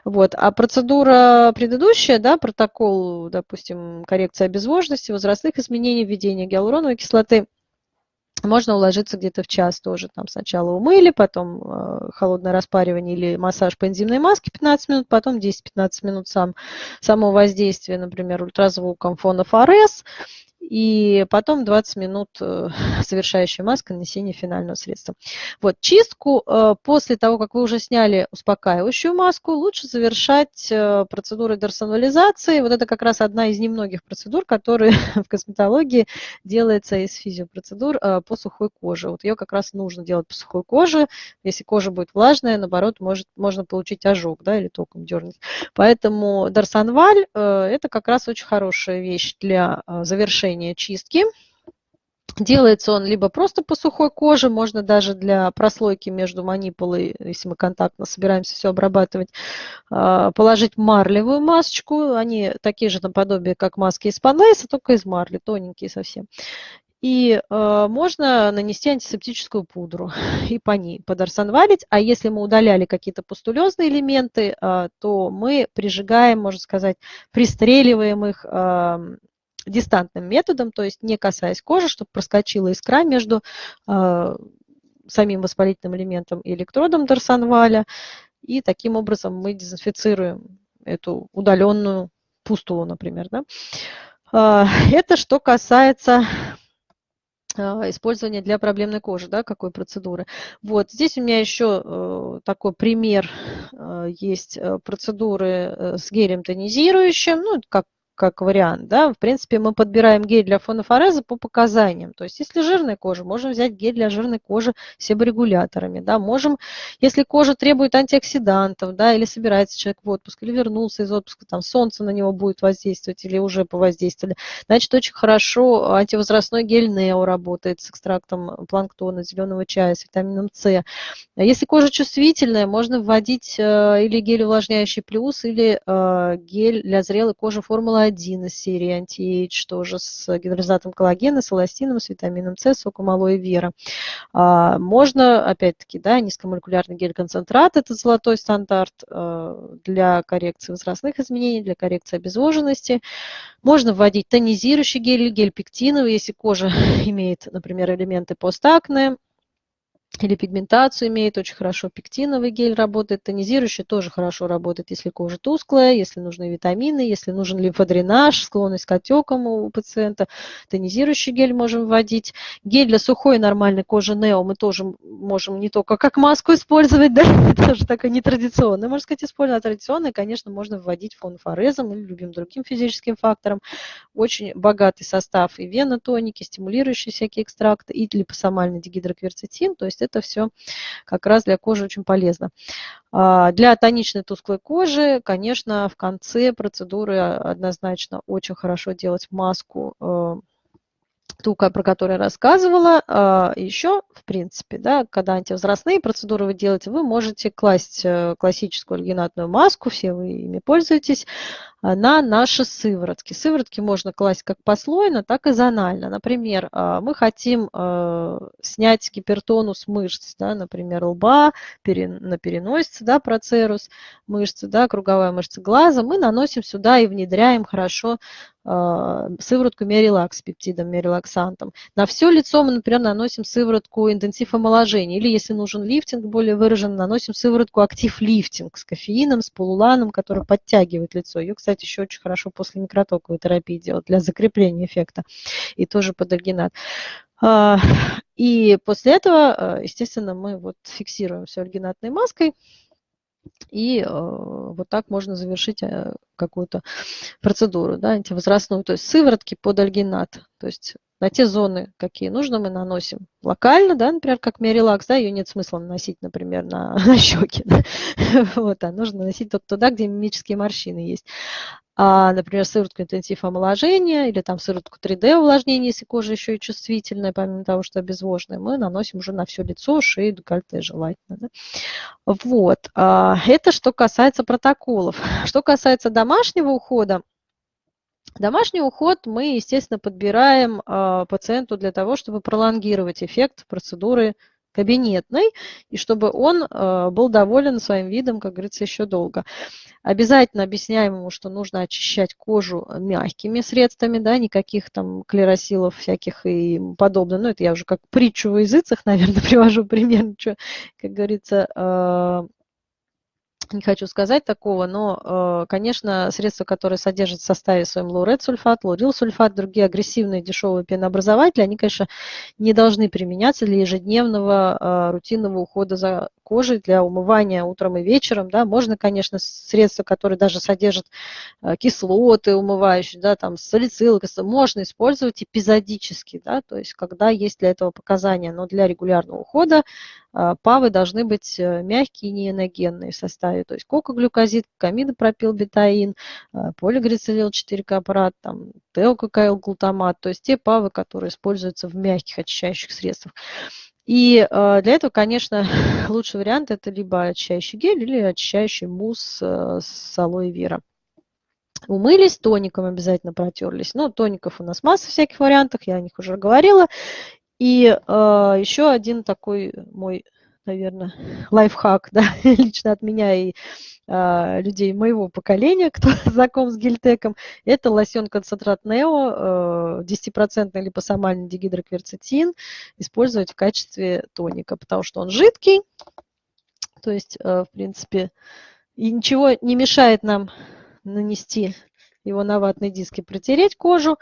Вот. А процедура предыдущая, да, протокол, допустим, коррекция обезвоженности, возрастных изменений, введения гиалуроновой кислоты, можно уложиться где-то в час тоже. Там сначала умыли, потом э, холодное распаривание или массаж по энзимной маске 15 минут, потом 10-15 минут сам, само воздействие, например, ультразвуком фона ФРС, и потом 20 минут э, [LAUGHS] завершающая маска, нанесение финального средства. Вот, чистку э, после того, как вы уже сняли успокаивающую маску, лучше завершать э, процедурой дерсонализации. Вот это как раз одна из немногих процедур, которые [LAUGHS] в косметологии делается из физиопроцедур по сухой коже. Вот ее как раз нужно делать по сухой коже. Если кожа будет влажная, наоборот, может, можно получить ожог да, или током дернуть. Поэтому дарсонваль – это как раз очень хорошая вещь для завершения завершения чистки. Делается он либо просто по сухой коже, можно даже для прослойки между манипулой, если мы контактно собираемся все обрабатывать, а, положить марлевую масочку. Они такие же наподобие, как маски из панлейса, только из марли, тоненькие совсем. И э, можно нанести антисептическую пудру [LAUGHS] и по ней подорсонвалить. А если мы удаляли какие-то пустулезные элементы, э, то мы прижигаем, можно сказать, пристреливаем их э, дистантным методом, то есть не касаясь кожи, чтобы проскочила искра между э, самим воспалительным элементом и электродом Дарсонваля. И таким образом мы дезинфицируем эту удаленную пустулу, например. Да? Э, [LAUGHS] это что касается а, использования для проблемной кожи, да, какой процедуры. Вот, здесь у меня еще э, такой пример э, есть э, процедуры с гелем тонизирующим, ну, как как вариант, да, в принципе, мы подбираем гель для фонофореза по показаниям. То есть, если жирная кожа, можем взять гель для жирной кожи с себорегуляторами, да, можем, если кожа требует антиоксидантов, да, или собирается человек в отпуск, или вернулся из отпуска, там, солнце на него будет воздействовать, или уже повоздействовали, значит, очень хорошо антивозрастной гель Нео работает с экстрактом планктона, зеленого чая, с витамином С. Если кожа чувствительная, можно вводить э, или гель увлажняющий плюс, или э, гель для зрелой кожи формула 1 из серии Anti-Age, тоже с гидролизатом коллагена, с эластином, с витамином С, соком алоэ вера. Можно, опять-таки, да, низкомолекулярный гель-концентрат, это золотой стандарт а, для коррекции возрастных изменений, для коррекции обезвоженности. Можно вводить тонизирующий гель, гель пектиновый, если кожа [LAUGHS] имеет, например, элементы постакне, или пигментацию имеет, очень хорошо пектиновый гель работает, тонизирующий тоже хорошо работает, если кожа тусклая, если нужны витамины, если нужен лимфодренаж, склонность к отекам у пациента, тонизирующий гель можем вводить. Гель для сухой нормальной кожи Нео мы тоже можем не только как маску использовать, [LAUGHS] да, тоже такая нетрадиционная, можно сказать, использовать, а традиционная, конечно, можно вводить фонфорезом или любым другим физическим фактором. Очень богатый состав и венотоники, стимулирующие всякие экстракты, и липосомальный дигидрокверцетин, то есть это все как раз для кожи очень полезно. А, для тоничной тусклой кожи, конечно, в конце процедуры однозначно очень хорошо делать маску э, ту, про которую я рассказывала. А, Еще, в принципе, да, когда антивозрастные процедуры вы делаете, вы можете класть э, классическую альгинатную маску, все вы ими пользуетесь, а, на наши сыворотки. Сыворотки можно класть как послойно, так и зонально. Например, а, мы хотим а, снять гипертонус мышц, да, например, лба, на переносице, да, процерус мышцы, да, круговая мышца глаза. Мы наносим сюда и внедряем хорошо сыворотку Мерилакс с пептидом, мерилаксантом. На все лицо мы, например, наносим сыворотку интенсив омоложения. Или, если нужен лифтинг более выражен, наносим сыворотку актив лифтинг с кофеином, с полуланом, который подтягивает лицо. Ее, кстати, кстати, еще очень хорошо после микротоковой терапии делать для закрепления эффекта. И тоже под альгинат. А, и после этого, э, естественно, мы вот фиксируем все альгинатной маской. И э, вот так можно завершить э, какую-то процедуру да, антивозрастную. То есть сыворотки под альгинат. То есть на те зоны, какие нужно, мы наносим локально, да, например, как миорелакс, да, ее нет смысла наносить, например, на, [LAUGHS] на щеки, да, [LAUGHS] вот, а нужно наносить только туда, где мимические морщины есть. А, например, сыворотку интенсив омоложения или там сыворотку 3D увлажнения, если кожа еще и чувствительная, помимо того, что обезвоженная, мы наносим уже на все лицо, шею, декольте желательно. Да? Вот. А, это что касается протоколов. [LAUGHS] Что касается домашнего ухода, Домашний уход мы, естественно, подбираем э, пациенту для того, чтобы пролонгировать эффект процедуры кабинетной, и чтобы он э, был доволен своим видом, как говорится, еще долго. Обязательно объясняем ему, что нужно очищать кожу мягкими средствами, да, никаких там клеросилов всяких и подобное. Ну, это я уже как притчу в языцах, [LAUGHS] наверное, привожу пример, что, как говорится, э, не хочу сказать такого, но, э, конечно, средства, которые содержат в составе своем лаурет-сульфат, лаурил-сульфат, другие агрессивные дешевые пенообразователи, они, конечно, не должны применяться для ежедневного э, рутинного ухода за кожей, для умывания утром и вечером. Да. Можно, конечно, средства, которые даже содержат э, кислоты умывающие, да, там салицилы, можно использовать эпизодически, да, то есть когда есть для этого показания, но для регулярного ухода ПАВы должны быть мягкие и неэногенные в составе то есть кокоглюкозид, камидопропилбетаин, э, полигрицелил 4-капрат, там, теококаил-глутамат, то есть те ПАВы, которые используются в мягких очищающих средствах. И э, для этого, конечно, [LAUGHS] лучший вариант это либо очищающий гель или очищающий мусс э, с алоэ вера. Умылись, тоником обязательно протерлись. Ну, тоников у нас масса всяких вариантов, я о них уже говорила. И э, еще один такой мой наверное, [LAUGHS] лайфхак, да, [LAUGHS] лично от меня и а, людей моего поколения, [LAUGHS] кто знаком с гельтеком, это лосьон-концентрат Нео, 10% э, липосомальный дигидрокверцетин, использовать в качестве тоника, потому что он жидкий, то есть, э, в принципе, и ничего не мешает нам нанести его на ватные диски протереть кожу.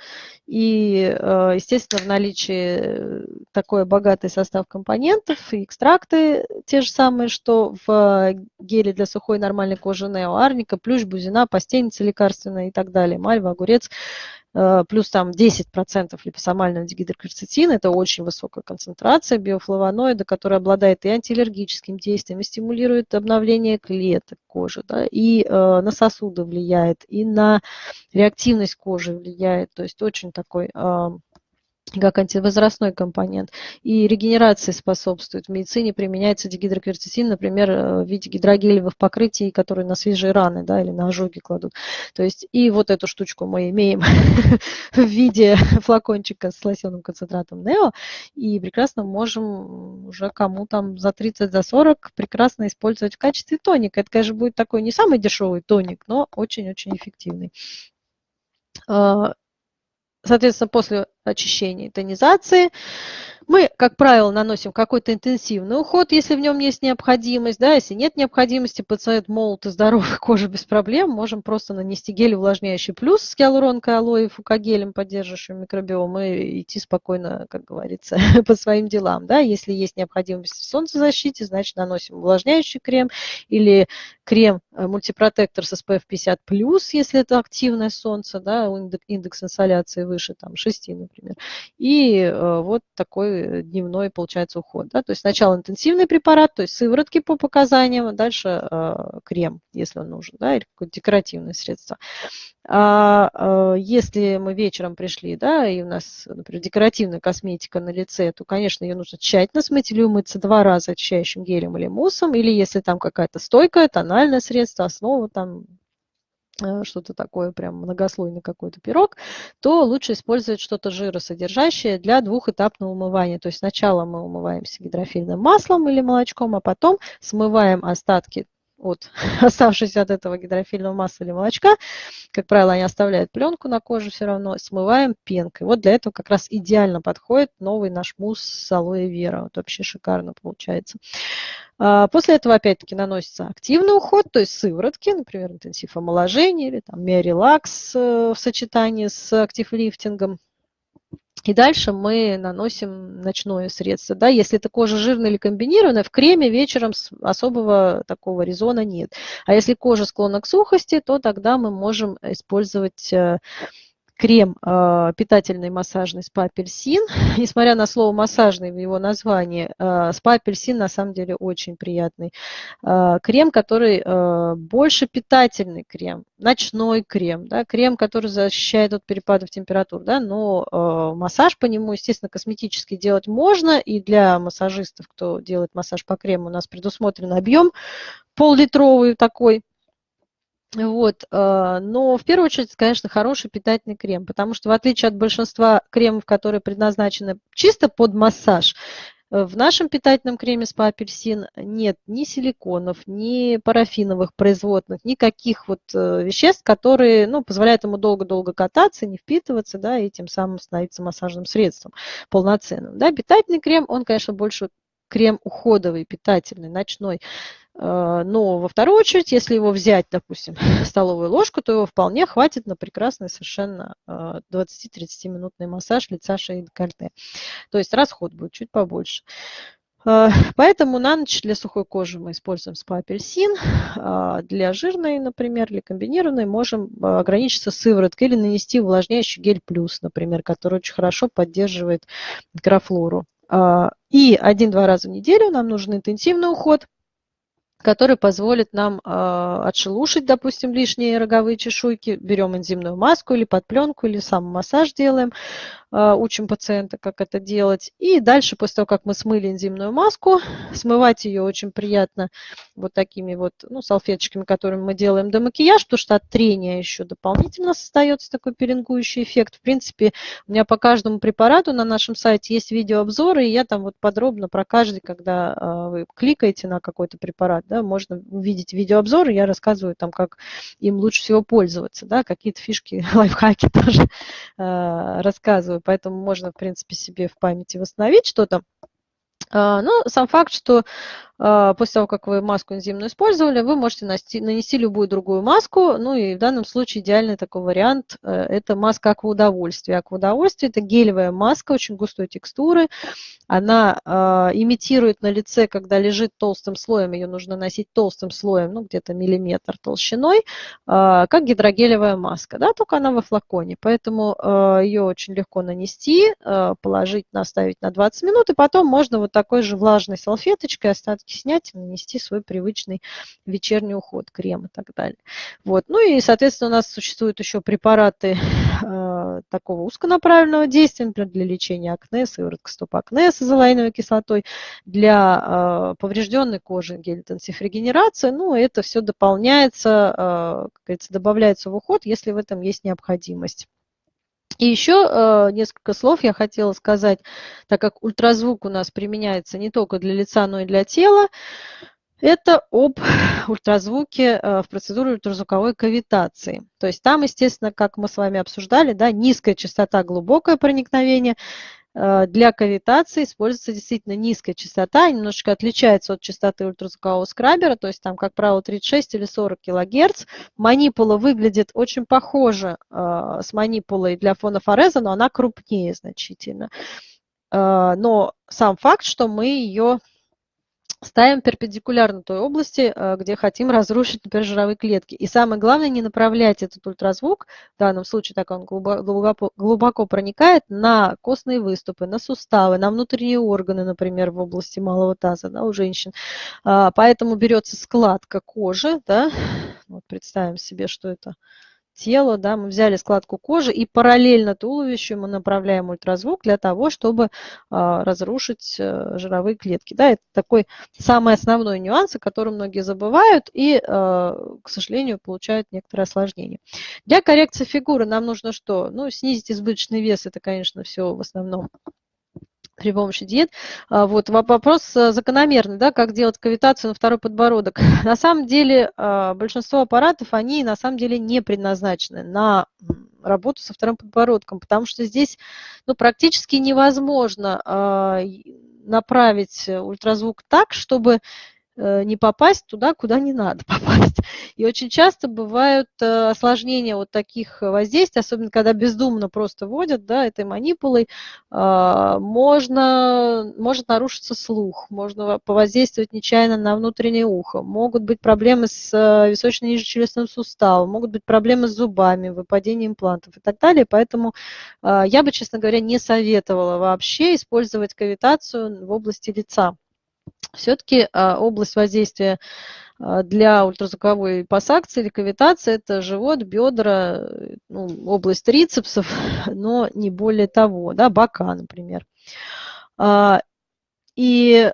И, э, естественно, в наличии такой богатый состав компонентов и экстракты те же самые, что в геле для сухой нормальной кожи Нео, арника, плющ, бузина, постельница лекарственная и так далее, мальва, огурец. Э, плюс там 10% липосомального дигидрокверцетина, это очень высокая концентрация биофлавоноида, который обладает и антиаллергическим действием, и стимулирует обновление клеток кожи, да, и э, на сосуды влияет, и на реактивность кожи влияет, то есть очень такой э, как антивозрастной компонент. И регенерации способствует. В медицине применяется дигидрокверцетин, например, э, в виде гидрогелевых покрытий, которые на свежие раны да, или на ожоги кладут. То есть и вот эту штучку мы имеем [LAUGHS] в виде флакончика с лосьонным концентратом Нео, и прекрасно можем уже кому там за 30, за 40 прекрасно использовать в качестве тоника. Это, конечно, будет такой не самый дешевый тоник, но очень-очень эффективный. А, соответственно, после очищения и тонизации мы, как правило, наносим какой-то интенсивный уход, если в нем есть необходимость. Да, если нет необходимости, пациент молод и здоровый, [LAUGHS] кожа без проблем, можем просто нанести гель увлажняющий плюс с гиалуронкой, алоэ, фукогелем, поддерживающим микробиом, и идти спокойно, как говорится, [LAUGHS] по своим делам. Да. Если есть необходимость в солнцезащите, значит наносим увлажняющий крем или крем э, мультипротектор с SPF 50+, если это активное солнце, да, индекс инсоляции выше там, 6, например. И э, вот такой такой дневной, получается, уход. Да? То есть сначала интенсивный препарат, то есть сыворотки по показаниям, дальше э, крем, если он нужен, да, или какое-то декоративное средство. А э, если мы вечером пришли, да, и у нас, например, декоративная косметика на лице, то, конечно, ее нужно тщательно смыть или умыться два раза очищающим гелем или муссом, или если там какая-то стойкая, тональное средство, основа там Э, что-то такое, прям многослойный какой-то пирог, то лучше использовать что-то жиросодержащее для двухэтапного умывания. То есть сначала мы умываемся гидрофильным маслом или молочком, а потом смываем остатки от [LAUGHS] оставшиеся от этого гидрофильного масла или молочка, как правило, они оставляют пленку на коже все равно, смываем пенкой. Вот для этого как раз идеально подходит новый наш мусс с алоэ вера. Вот вообще шикарно получается. А, после этого опять-таки наносится активный уход, то есть сыворотки, например, интенсив омоложения или там миорелакс э, в сочетании с актив-лифтингом. И дальше мы наносим ночное средство. Да? Если это кожа жирная или комбинированная, в креме вечером особого такого резона нет. А если кожа склонна к сухости, то тогда мы можем использовать э, крем э, питательный массажный спа-апельсин. [LAUGHS] Несмотря на слово массажный в его названии, э, спа-апельсин на самом деле очень приятный. Э, крем, который э, больше питательный крем, ночной крем, да, крем, который защищает от перепадов температур, да, но э, массаж по нему, естественно, косметически делать можно, и для массажистов, кто делает массаж по крему, у нас предусмотрен объем пол-литровый такой, вот, э, но в первую очередь, конечно, хороший питательный крем, потому что в отличие от большинства кремов, которые предназначены чисто под массаж, э, в нашем питательном креме спа апельсин нет ни силиконов, ни парафиновых производных, никаких вот э, веществ, которые ну, позволяют ему долго-долго кататься, не впитываться, да, и тем самым становиться массажным средством полноценным. Да. Питательный крем, он, конечно, больше крем уходовый, питательный, ночной. Э, но во вторую очередь, если его взять, допустим, [LAUGHS] столовую ложку, то его вполне хватит на прекрасный совершенно 20-30 э, массаж лица, шеи и декольте. То есть расход будет чуть побольше. Э, поэтому на ночь для сухой кожи мы используем спа-апельсин. Для жирной, например, или комбинированной можем ограничиться сывороткой или нанести увлажняющий гель плюс, например, который очень хорошо поддерживает микрофлору. И один-два раза в неделю нам нужен интенсивный уход – который позволит нам э, отшелушить, допустим, лишние роговые чешуйки. Берем энзимную маску или под пленку, или сам массаж делаем. А, учим пациента, как это делать. И дальше, после того, как мы смыли энзимную маску, [LAUGHS] смывать ее очень приятно вот такими вот ну, салфеточками, которыми мы делаем до макияж, потому что от трения еще дополнительно создается такой пеленгующий эффект. В принципе, у меня по каждому препарату на нашем сайте есть видеообзоры, и я там вот подробно про каждый, когда а, вы кликаете на какой-то препарат, да, можно увидеть видеообзоры, я рассказываю там, как им лучше всего пользоваться, да, какие-то фишки, [LAUGHS] лайфхаки тоже э, рассказываю поэтому можно, в принципе, себе в памяти восстановить что-то. А, ну, сам факт, что а, после того, как вы маску энзимную использовали, вы можете нанести, любую другую маску. Ну и в данном случае идеальный такой вариант э, – это маска акваудовольствия. Акваудовольствие – это гелевая маска очень густой текстуры. Она э, имитирует на лице, когда лежит толстым слоем, ее нужно носить толстым слоем, ну где-то миллиметр толщиной, как гидрогелевая маска, да, только она во флаконе. Поэтому ее очень легко нанести, положить, наставить на 20 минут, и потом можно вот такой же влажной салфеточкой остатки снять и нанести свой привычный вечерний уход, крем и так далее. Вот. Ну и, соответственно, у нас существуют еще препараты э, такого узконаправленного действия, например, для лечения акне, сыворотка стоп-акне, с азолаиновой кислотой, для э, поврежденной кожи гель-интенсив-регенерация. Ну, это все дополняется, э, как говорится, добавляется в уход, если в этом есть необходимость. И еще э, несколько слов я хотела сказать, так как ультразвук у нас применяется не только для лица, но и для тела. Это об [LAUGHS] ультразвуке э, в процедуре ультразвуковой кавитации. То есть там, естественно, как мы с вами обсуждали, да, низкая частота, глубокое проникновение. Э, для кавитации используется действительно низкая частота, немножечко отличается от частоты ультразвукового скрабера, то есть там, как правило, 36 или 40 кГц. Манипула выглядит очень похоже э, с манипулой для фонофореза, но она крупнее значительно. Но сам факт, что мы ее ставим перпендикулярно той области, э, где хотим разрушить, например, жировые клетки. И самое главное, не направлять этот ультразвук, в данном случае так он глубоко, глубоко проникает, на костные выступы, на суставы, на внутренние органы, например, в области малого таза да, у женщин. А, поэтому берется складка кожи, да, вот представим себе, что это тело, да, мы взяли складку кожи и параллельно туловищу мы направляем ультразвук для того, чтобы а, разрушить а, жировые клетки. Да, это такой самый основной нюанс, о котором многие забывают и, а, к сожалению, получают некоторые осложнения. Для коррекции фигуры нам нужно что? Ну, снизить избыточный вес, это, конечно, все в основном при помощи диет. А, вот вопрос э, закономерный, да, как делать кавитацию на второй подбородок. [LAUGHS] На самом деле а, большинство аппаратов, они на самом деле не предназначены на работу со вторым подбородком, потому что здесь ну, практически невозможно а, направить ультразвук так, чтобы не попасть туда, куда не надо [LAUGHS] попасть. И очень часто бывают э, осложнения вот таких воздействий, особенно когда бездумно просто водят да, этой манипулой, а, можно, может нарушиться слух, можно повоздействовать нечаянно на внутреннее ухо, могут быть проблемы с э, височно-нижнечелюстным суставом, могут быть проблемы с зубами, выпадение имплантов и так далее. Поэтому я бы, честно говоря, не советовала вообще использовать кавитацию в области лица все-таки а, область воздействия а, для ультразвуковой пассакции или кавитации – это живот, бедра, ну, область трицепсов, [LAUGHS] но не более того, да, бока, например. А, и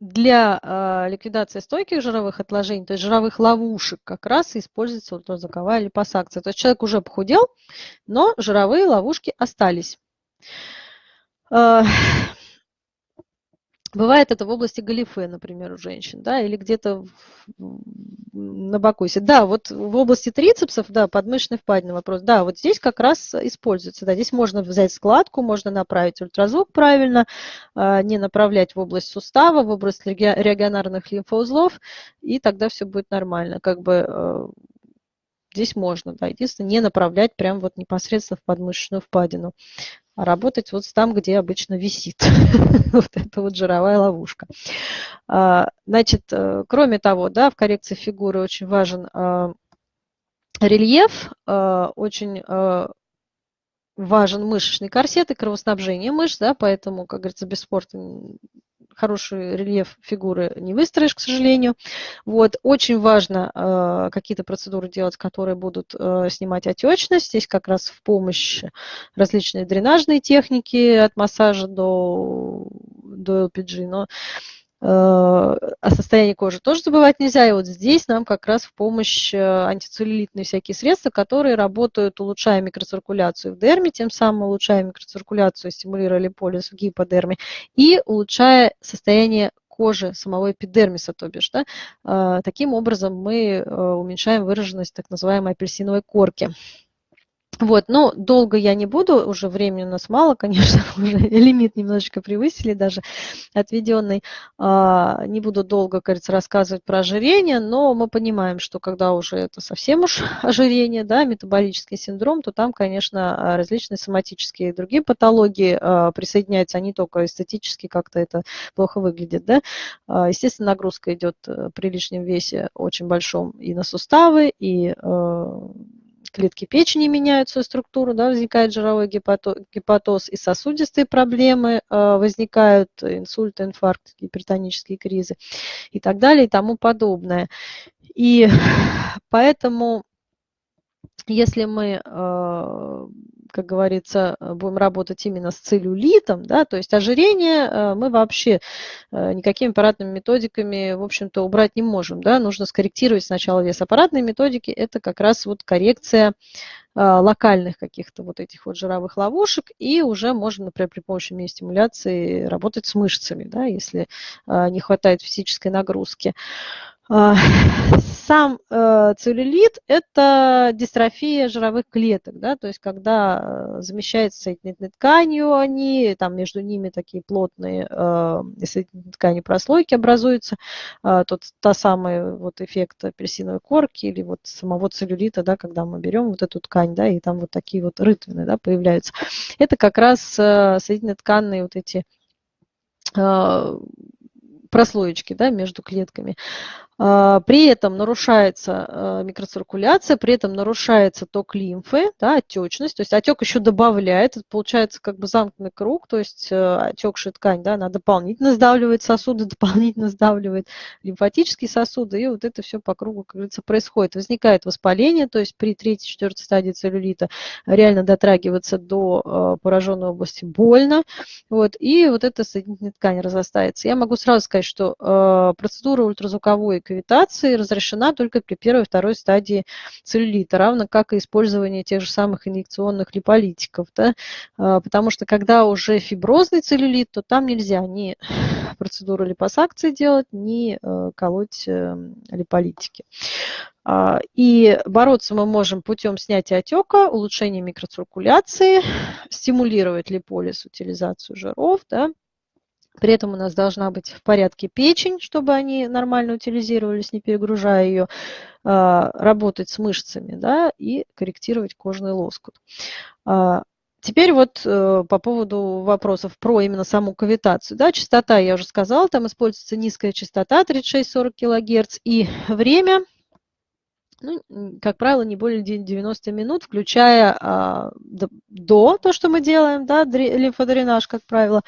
для ликвидации стойких жировых отложений, то есть жировых ловушек, как раз используется ультразвуковая липосакция. То есть человек уже похудел, но жировые ловушки остались. А, [SIGHS] бывает это в области галифе, например, у женщин, да, или где-то на бакусе. Да, вот в области трицепсов, да, подмышечной впадины вопрос. Да, вот здесь как раз используется. Да, здесь можно взять складку, можно направить ультразвук правильно, а, не направлять в область сустава, в область регионарных лимфоузлов, и тогда все будет нормально. Как бы э, здесь можно, да, единственное, не направлять прям вот непосредственно в подмышечную впадину а работать вот там, где обычно висит [LAUGHS] вот эта вот жировая ловушка. А, значит, э, кроме того, да, в коррекции фигуры очень важен а, рельеф, а, очень важен мышечный корсет и кровоснабжение мышц, да, поэтому, как говорится, без спорта хороший рельеф фигуры не выстроишь, к сожалению. Вот. Очень важно э, какие-то процедуры делать, которые будут э, снимать отечность. Здесь как раз в помощь различные дренажные техники от массажа до, до LPG. Но о состоянии кожи тоже забывать нельзя. И вот здесь нам как раз в помощь э, антицеллюлитные всякие средства, которые работают, улучшая микроциркуляцию в дерме, тем самым улучшая микроциркуляцию, стимулируя липолиз в гиподерме и улучшая состояние кожи самого эпидермиса, то бишь. Да? Э, таким образом мы уменьшаем выраженность так называемой апельсиновой корки. Вот, но долго я не буду, уже времени у нас мало, [LAUGHS] конечно, уже лимит немножечко превысили даже отведенный. А, не буду долго, кажется, рассказывать про ожирение, но мы понимаем, что когда уже это совсем уж [LAUGHS] ожирение, да, метаболический синдром, то там, конечно, различные соматические и другие патологии а, присоединяются, они только эстетически как-то это плохо выглядит, да. А, естественно, нагрузка идет при лишнем весе очень большом и на суставы, и клетки печени меняют свою структуру, да, возникает жировой гепатоз, и сосудистые проблемы э, возникают, инсульт, инфаркт, гипертонические кризы и так далее и тому подобное. И [LAUGHS] поэтому, если мы э, как говорится, э, будем работать именно с целлюлитом, да, то есть ожирение э, мы вообще э, никакими аппаратными методиками, в общем-то, убрать не можем, да, нужно скорректировать сначала вес. Аппаратные методики – это как раз вот коррекция локальных каких-то вот этих вот жировых ловушек, и уже можно, например, при помощи стимуляции работать с мышцами, да, если не хватает физической нагрузки. А, [LAUGHS] сам э, целлюлит – это дистрофия жировых клеток, да, то есть когда э, замещается соединительной тканью они, там между ними такие плотные э, соединительные ткани прослойки образуются, тот, та самая вот эффект апельсиновой корки или вот самого целлюлита, да, когда мы берем вот эту ткань, да, и там вот такие вот рытвины, да, появляются. Это как раз соединительно тканные вот эти прослоечки да, между клетками. А, при этом нарушается а, микроциркуляция, при этом нарушается ток лимфы, да, отечность, то есть отек еще добавляет, получается как бы замкнутый круг, то есть э, отекшая ткань, да, она дополнительно сдавливает сосуды, [LAUGHS] дополнительно сдавливает лимфатические сосуды, и вот это все по кругу, как говорится, происходит. Возникает воспаление, то есть при третьей, четвертой стадии целлюлита реально дотрагиваться до пораженной области больно, вот, и вот эта соединительная ткань разрастается. Я могу сразу сказать, что процедура ультразвуковой кавитации разрешена только при первой и второй стадии целлюлита, равно как и использование тех же самых инъекционных липолитиков. Да? А, потому что когда уже фиброзный целлюлит, то там нельзя ни процедуру липосакции делать, ни э, колоть э, липолитики. А, и бороться мы можем путем снятия отека, улучшения микроциркуляции, стимулировать липолиз, утилизацию жиров, да, при этом у нас должна быть в порядке печень, чтобы они нормально утилизировались, не перегружая ее, а, работать с мышцами да, и корректировать кожный лоскут. А, теперь вот э, по поводу вопросов про именно саму кавитацию. Да, частота, я уже сказала, там используется низкая частота 36-40 кГц и время, ну, как правило, не более 90 минут, включая а, до, то, что мы делаем, да, лимфодренаж, как правило,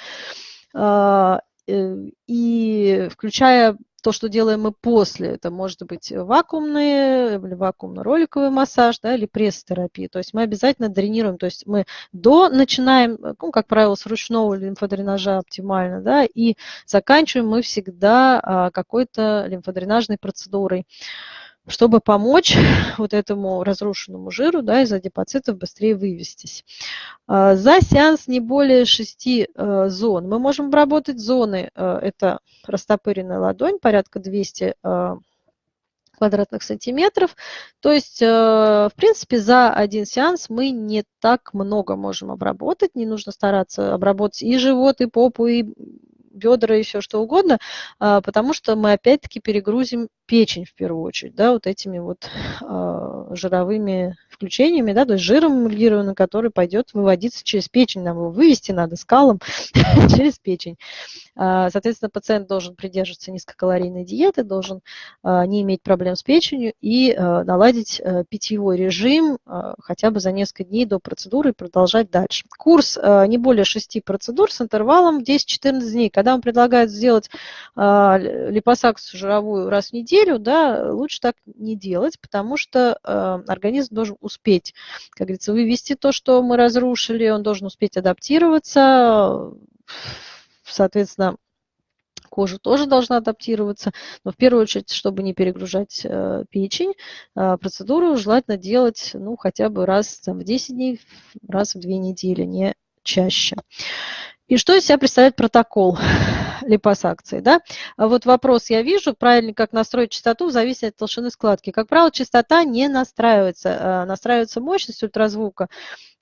и включая то, что делаем мы после, это может быть вакуумный или вакуумно-роликовый массаж, да, или пресс-терапия. То есть мы обязательно дренируем, то есть мы до начинаем, ну, как правило, с ручного лимфодренажа оптимально, да, и заканчиваем мы всегда а, какой-то лимфодренажной процедурой чтобы помочь [LAUGHS] вот этому разрушенному жиру да, из адипоцитов быстрее вывестись. А, за сеанс не более 6 э, зон. Мы можем обработать зоны, э, это растопыренная ладонь, порядка 200 э, квадратных сантиметров. То есть, в принципе, за один сеанс мы не так много можем обработать. Не нужно стараться обработать и живот, и попу, и бедра все что угодно, а, потому что мы опять-таки перегрузим печень в первую очередь, да, вот этими вот а, жировыми включениями, да, то есть жиром эмульгированным, который пойдет выводиться через печень, нам его вывести надо скалом [LAUGHS] через печень. А, соответственно, пациент должен придерживаться низкокалорийной диеты, должен не иметь проблем с печенью и наладить э, питьевой режим хотя бы за несколько дней до процедуры и продолжать дальше. Курс не более 6 процедур с интервалом 10-14 дней. Когда вам предлагают сделать липосакцию жировую раз в неделю, да, лучше так не делать, потому что организм должен успеть, как говорится, вывести то, что мы разрушили, он должен успеть адаптироваться, соответственно, кожа тоже должна адаптироваться, но в первую очередь, чтобы не перегружать э, печень, э, процедуру желательно делать ну, хотя бы раз там, в 10 дней, раз в 2 недели, не чаще. И что из себя представляет протокол? Липосакции. Да? А вот вопрос я вижу, правильно как настроить частоту, зависит от толщины складки. Как правило, частота не настраивается, настраивается мощность ультразвука.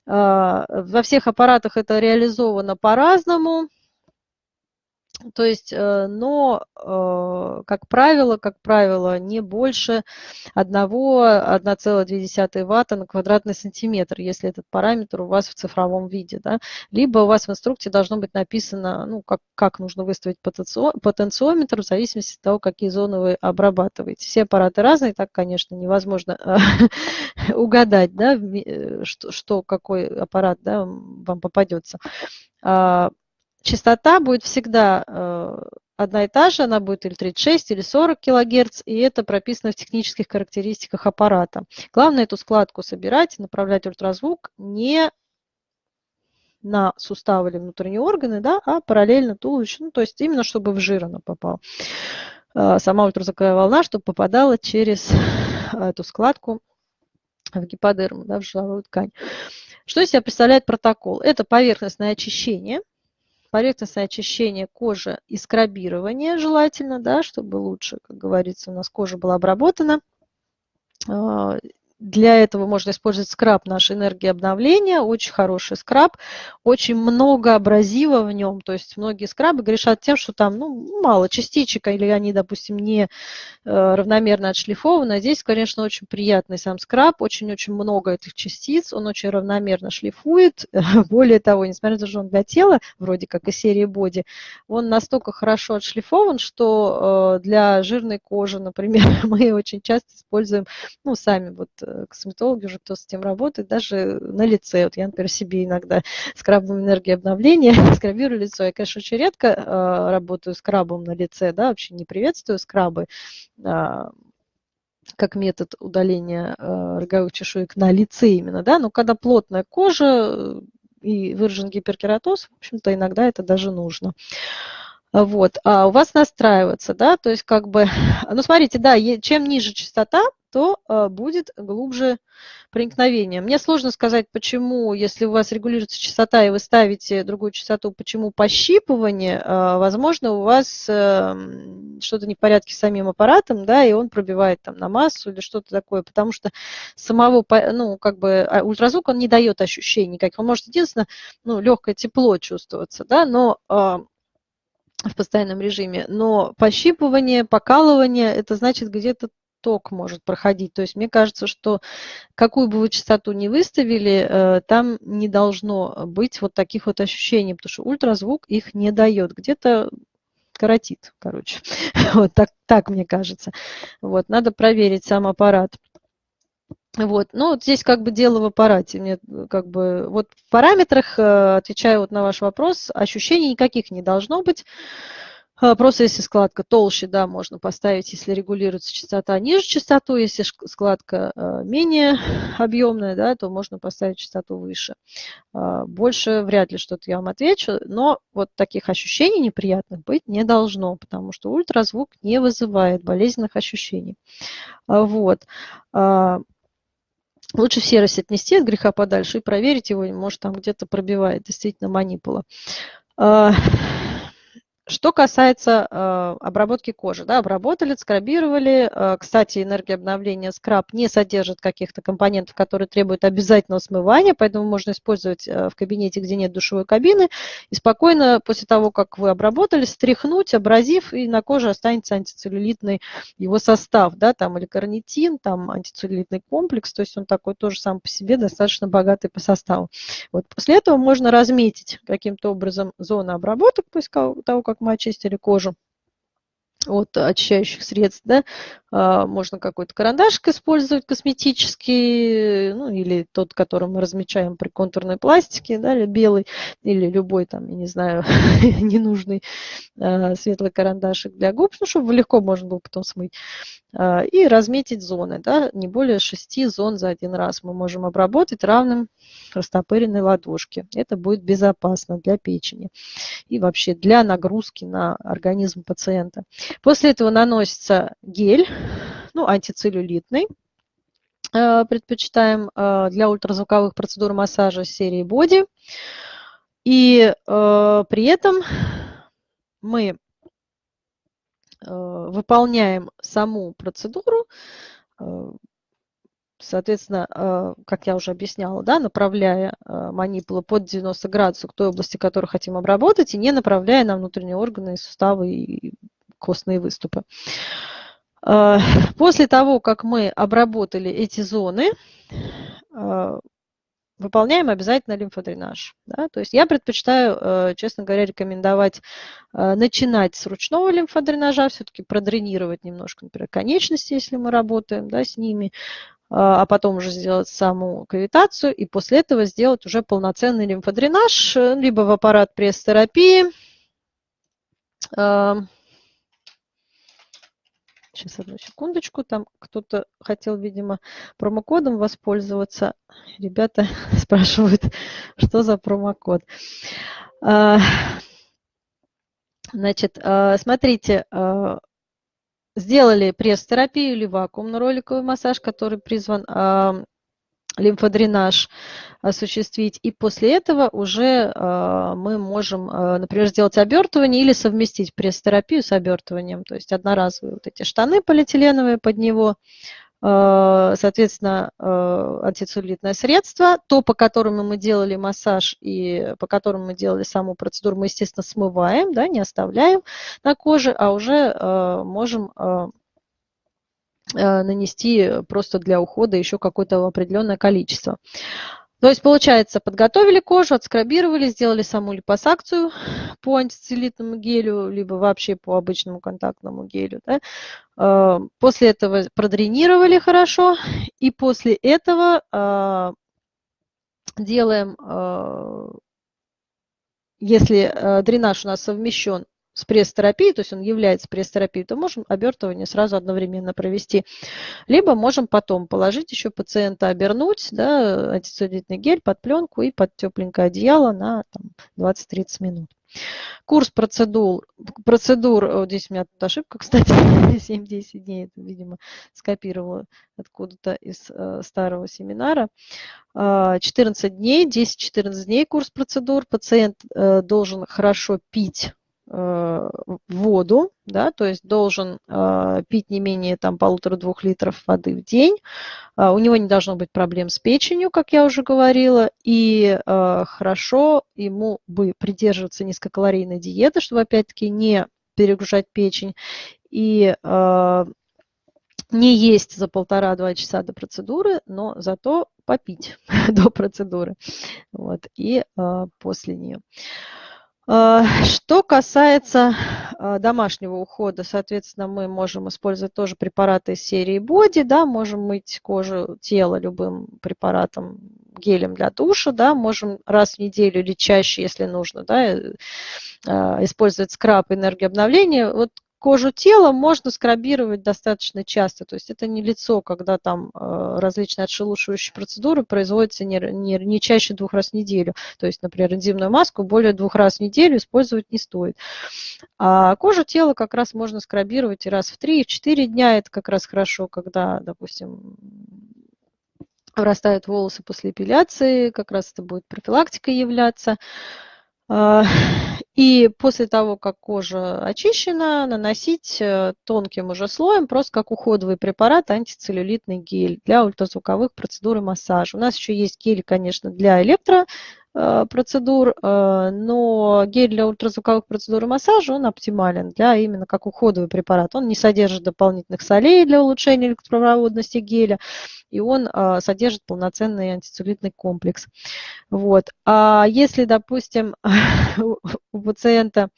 Во всех аппаратах это реализовано по-разному. То есть, э, но, э, как правило, как правило, не больше 1,2 ватта на квадратный сантиметр, если этот параметр у вас в цифровом виде. Да? Либо у вас в инструкции должно быть написано, ну, как, как нужно выставить потенциометр в зависимости от того, какие зоны вы обрабатываете. Все аппараты разные, так, конечно, невозможно [LAUGHS] угадать, да, э, что, что какой аппарат да, вам попадется. Частота будет всегда э, одна и та же, она будет или 36, или 40 кГц, и это прописано в технических характеристиках аппарата. Главное эту складку собирать, направлять ультразвук не на суставы или внутренние органы, да, а параллельно туловищу, ну, то есть именно чтобы в жир она попала. Э, сама ультразвуковая волна, чтобы попадала через эту складку в гиподерму, да, в жиловую ткань. Что из себя представляет протокол? Это поверхностное очищение – поверхностное очищение кожи и скрабирование желательно, да, чтобы лучше, как говорится, у нас кожа была обработана. Для этого можно использовать скраб нашей энергии обновления, очень хороший скраб, очень много абразива в нем, то есть многие скрабы грешат тем, что там ну, мало частичек, или они, допустим, не э, равномерно отшлифованы. А здесь, конечно, очень приятный сам скраб, очень-очень много этих частиц, он очень равномерно шлифует. [LAUGHS] Более того, несмотря на то, что он для тела, вроде как и серии боди, он настолько хорошо отшлифован, что э, для жирной кожи, например, [LAUGHS] мы очень часто используем, ну, сами вот косметологи уже, кто с этим работает, даже на лице. Вот я, например, себе иногда [LAUGHS] скрабом энергии обновления [LAUGHS] скрабирую лицо. Я, конечно, очень редко э, работаю скрабом на лице, да, вообще не приветствую скрабы э, как метод удаления э, роговых чешуек на лице именно, да, но когда плотная кожа э, и выражен гиперкератоз, в общем-то, иногда это даже нужно. Вот, а у вас настраиваться, да, то есть как бы, [LAUGHS] ну смотрите, да, чем ниже частота, то а, будет глубже проникновение. Мне сложно сказать, почему, если у вас регулируется частота и вы ставите другую частоту, почему пощипывание, а, возможно, у вас эм, что-то не в порядке с самим аппаратом, да, и он пробивает там на массу или что-то такое, потому что самого, ну, как бы а, ультразвук, он не дает ощущений никаких. Он может единственное, ну, легкое тепло чувствоваться, да, но в постоянном режиме, но пощипывание, покалывание, это значит где-то ток может проходить. То есть мне кажется, что какую бы вы частоту ни выставили, э, там не должно быть вот таких вот ощущений, потому что ультразвук их не дает. Где-то коротит, короче. [LAUGHS] Вот так, так мне кажется. Вот, надо проверить сам аппарат. Вот, ну вот здесь как бы дело в аппарате. Мне как бы вот в параметрах, э, отвечаю вот на ваш вопрос, ощущений никаких не должно быть. А, просто если складка толще, да, можно поставить, если регулируется частота ниже частоту, если складка а, менее [LAUGHS] объемная, да, то можно поставить частоту выше. А, больше вряд ли что-то я вам отвечу, но вот таких ощущений неприятных быть не должно, потому что ультразвук не вызывает болезненных ощущений. Вот. Лучше в серость отнести от греха подальше и проверить его, может там где-то пробивает действительно манипула. [LAUGHS] Что касается э, обработки кожи, да, обработали, скрабировали. Э, кстати, энергия обновления скраб не содержит каких-то компонентов, которые требуют обязательного смывания, поэтому можно использовать э, в кабинете, где нет душевой кабины, и спокойно после того, как вы обработали, стряхнуть, абразив, и на коже останется антицеллюлитный его состав, да, там или карнитин, там антицеллюлитный комплекс, то есть он такой тоже сам по себе достаточно богатый по составу. Вот после этого можно разметить каким-то образом зону обработок, после того, как мы очистили кожу от очищающих средств, да, можно какой-то карандашик использовать косметический, ну, или тот, который мы размечаем при контурной пластике, да, или белый, или любой там, я не знаю, [LAUGHS] ненужный а, светлый карандашик для губ, ну, чтобы легко можно было потом смыть. А, и разметить зоны, да, не более шести зон за один раз мы можем обработать равным растопыренной ладошке. Это будет безопасно для печени и вообще для нагрузки на организм пациента. После этого наносится гель, ну, антицеллюлитный. Э, предпочитаем э, для ультразвуковых процедур массажа серии Body. И э, при этом мы выполняем саму процедуру, соответственно, как я уже объясняла, да, направляя манипулу под 90 градусов к той области, которую хотим обработать, и не направляя на внутренние органы, суставы и костные выступы. После того, как мы обработали эти зоны, выполняем обязательно лимфодренаж. Да? То есть я предпочитаю, э, честно говоря, рекомендовать э, начинать с ручного лимфодренажа, все-таки продренировать немножко, например, конечности, если мы работаем да, с ними, а, потом уже сделать саму кавитацию, и после этого сделать уже полноценный лимфодренаж, э, либо в аппарат пресс-терапии, Сейчас, одну секундочку. Там кто-то хотел, видимо, промокодом воспользоваться. Ребята [LAUGHS] спрашивают, что за промокод. А, значит, а, смотрите, а, сделали пресс-терапию или вакуумно-роликовый массаж, который призван лимфодренаж осуществить. И после этого уже э, мы можем, э, например, сделать обертывание или совместить пресс-терапию с обертыванием. То есть одноразовые вот эти штаны полиэтиленовые под него, э, соответственно, антицеллюлитное средство, то, по которому мы делали массаж и по которому мы делали саму процедуру, мы, естественно, смываем, да, не оставляем на коже, а уже можем нанести просто для ухода еще какое-то определенное количество. То есть, получается, подготовили кожу, отскрабировали, сделали саму липосакцию по антицеллюлитному гелю, либо вообще по обычному контактному гелю. Да? Э, после этого продренировали хорошо, и после этого э, делаем, если дренаж у нас совмещен с пресс-терапией, то есть он является пресс-терапией, то можем обертывание сразу одновременно провести. Либо можем потом положить еще пациента, обернуть да, антицеллюлитный гель под пленку и под тепленькое одеяло на 20-30 минут. Курс процедур, процедур, вот здесь у меня тут ошибка, [LAUGHS] кстати, 7-10 дней, это, видимо, скопировала откуда-то из э, старого семинара. 14 а, дней, 10-14 дней курс процедур. Пациент э, должен хорошо пить воду, да, то есть должен э, пить не менее там полутора-двух литров воды в день. Э, у него не должно быть проблем с печенью, как я уже говорила, и э, хорошо ему бы придерживаться низкокалорийной диеты, чтобы опять-таки не перегружать печень и э, не есть за полтора-два часа до процедуры, но зато попить [LAUGHS] до процедуры вот, и э, после нее. А, что касается а, домашнего ухода, соответственно, мы можем использовать тоже препараты из серии Body, да, можем мыть кожу, тело любым препаратом, гелем для душа, да, можем раз в неделю или чаще, если нужно, да, э, а, использовать скраб энергии обновления. Вот кожу тела можно скрабировать достаточно часто. То есть это не лицо, когда там э, различные отшелушивающие процедуры производятся не, не, не чаще двух раз в неделю. То есть, например, энзимную маску более двух раз в неделю использовать не стоит. А кожу тела как раз можно скрабировать и раз в три, и в четыре дня. Это как раз хорошо, когда, допустим, вырастают волосы после эпиляции, как раз это будет профилактика являться. А, [LAUGHS] и после того, как кожа очищена, наносить э, тонким уже слоем, просто как уходовый препарат, антицеллюлитный гель для ультразвуковых процедур и массажа. У нас еще есть гель, конечно, для электро процедур, э, но гель для ультразвуковых процедур и массажа, он оптимален для именно как уходовый препарат. Он не содержит дополнительных солей для улучшения электропроводности геля, и он э, содержит полноценный антицеллюлитный комплекс. Вот. А если, допустим, [LAUGHS] у пациента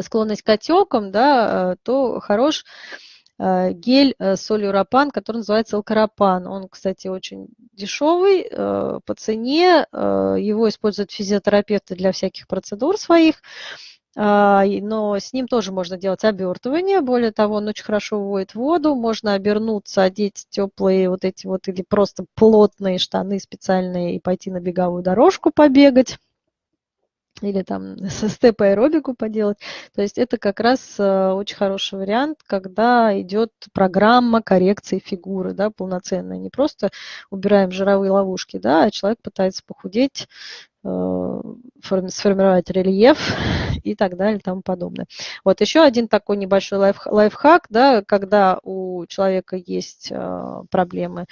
склонность к отекам, да, то хорош Э, гель э, солюропан, который называется алкарапан. Он, кстати, очень дешевый э, по цене. Его используют физиотерапевты для всяких процедур своих. А, но с ним тоже можно делать обертывание. Более того, он очень хорошо выводит воду. Можно обернуться, одеть теплые вот эти вот или просто плотные штаны специальные и пойти на беговую дорожку побегать или там [LAUGHS] со степ-аэробику поделать. То есть это как раз э, очень хороший вариант, когда идет программа коррекции фигуры, да, полноценная. Не просто убираем жировые ловушки, да, а человек пытается похудеть сформировать рельеф [LAUGHS] и так далее и тому подобное. Вот еще один такой небольшой лайф, лайфхак, да, когда у человека есть проблемы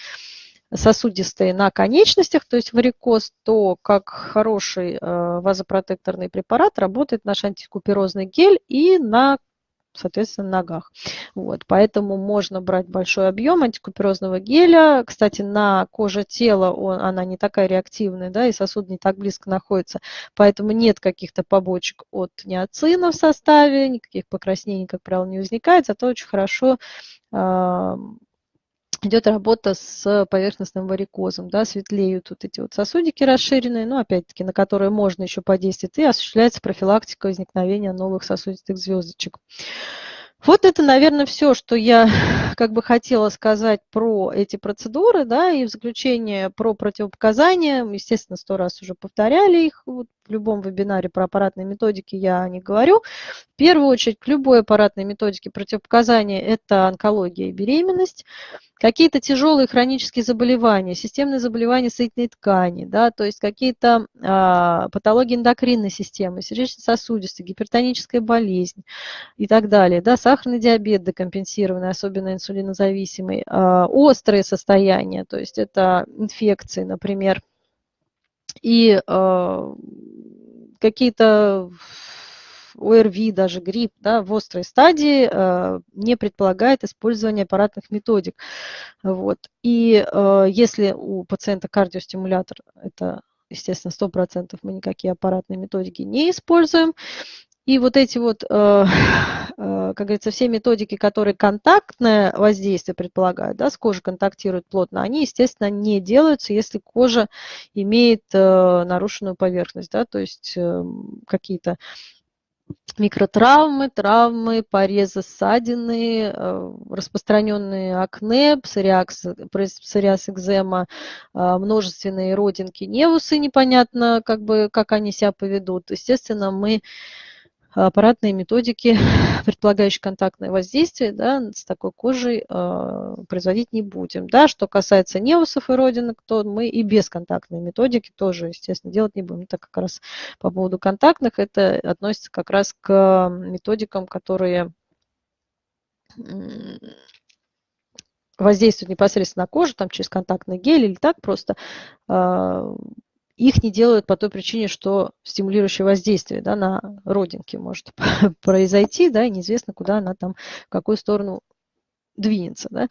сосудистые на конечностях, то есть варикоз, то как хороший вазопротекторный препарат работает наш антикуперозный гель и на соответственно, ногах. Вот, поэтому можно брать большой объем антикуперозного геля. Кстати, на коже тела он, она не такая реактивная, да, и сосуд не так близко находится, поэтому нет каких-то побочек от неоцина в составе, никаких покраснений, как правило, не возникает, зато очень хорошо идет работа с поверхностным варикозом, да, светлеют вот эти вот сосудики расширенные, но опять-таки на которые можно еще подействовать, и осуществляется профилактика возникновения новых сосудистых звездочек. Вот это, наверное, все, что я [LAUGHS] как бы хотела сказать про эти процедуры, да, и в заключение про противопоказания, естественно, сто раз уже повторяли их, вот в любом вебинаре про аппаратные методики я не говорю. В первую очередь, к любой аппаратной методике противопоказания – это онкология и беременность какие-то тяжелые хронические заболевания, системные заболевания соединительной ткани, да, то есть какие-то а, патологии эндокринной системы, сердечно-сосудистой, гипертоническая болезнь и так далее, да, сахарный диабет декомпенсированный, особенно инсулинозависимый, а, острые состояния, то есть это инфекции, например, и а, какие-то ОРВИ, даже грипп да, в острой стадии э, не предполагает использование аппаратных методик. Вот. И э, если у пациента кардиостимулятор, это, естественно, 100% мы никакие аппаратные методики не используем. И вот эти вот, э, [LAUGHS] как говорится, все методики, которые контактное воздействие предполагают, да, с кожей контактируют плотно, они, естественно, не делаются, если кожа имеет нарушенную поверхность, да, то есть эм, какие-то микротравмы, травмы, порезы, ссадины, э, распространенные акне, псориаз, псориаз экзема, э, множественные родинки, невусы, непонятно, как, бы, как они себя поведут. Естественно, мы аппаратные методики, [LAUGHS] предполагающие контактное воздействие, да, с такой кожей э, производить не будем. Да, что касается неусов и родинок, то мы и без контактной методики тоже, естественно, делать не будем. Так как раз по поводу контактных, это относится как раз к методикам, которые воздействуют непосредственно на кожу, там через контактный гель или так просто а, их не делают по той причине, что стимулирующее воздействие да, на родинки может [LAUGHS] произойти, да, и неизвестно, куда она там, в какую сторону двинется. Да.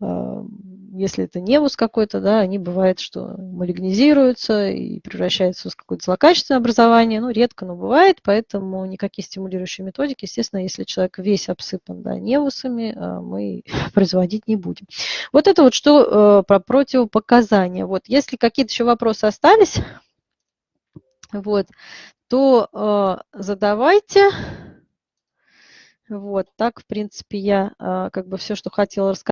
А, если это невус какой-то, да, они бывает, что малигнизируются и превращаются в какое-то злокачественное образование. Ну, редко, но бывает, поэтому никакие стимулирующие методики, естественно, если человек весь обсыпан да, невусами, а, мы [LAUGHS] производить не будем. Вот это вот что э, про противопоказания. Вот, если какие-то еще вопросы остались, вот, то э, задавайте. Вот, так, в принципе, я а, как бы все, что хотела рассказать.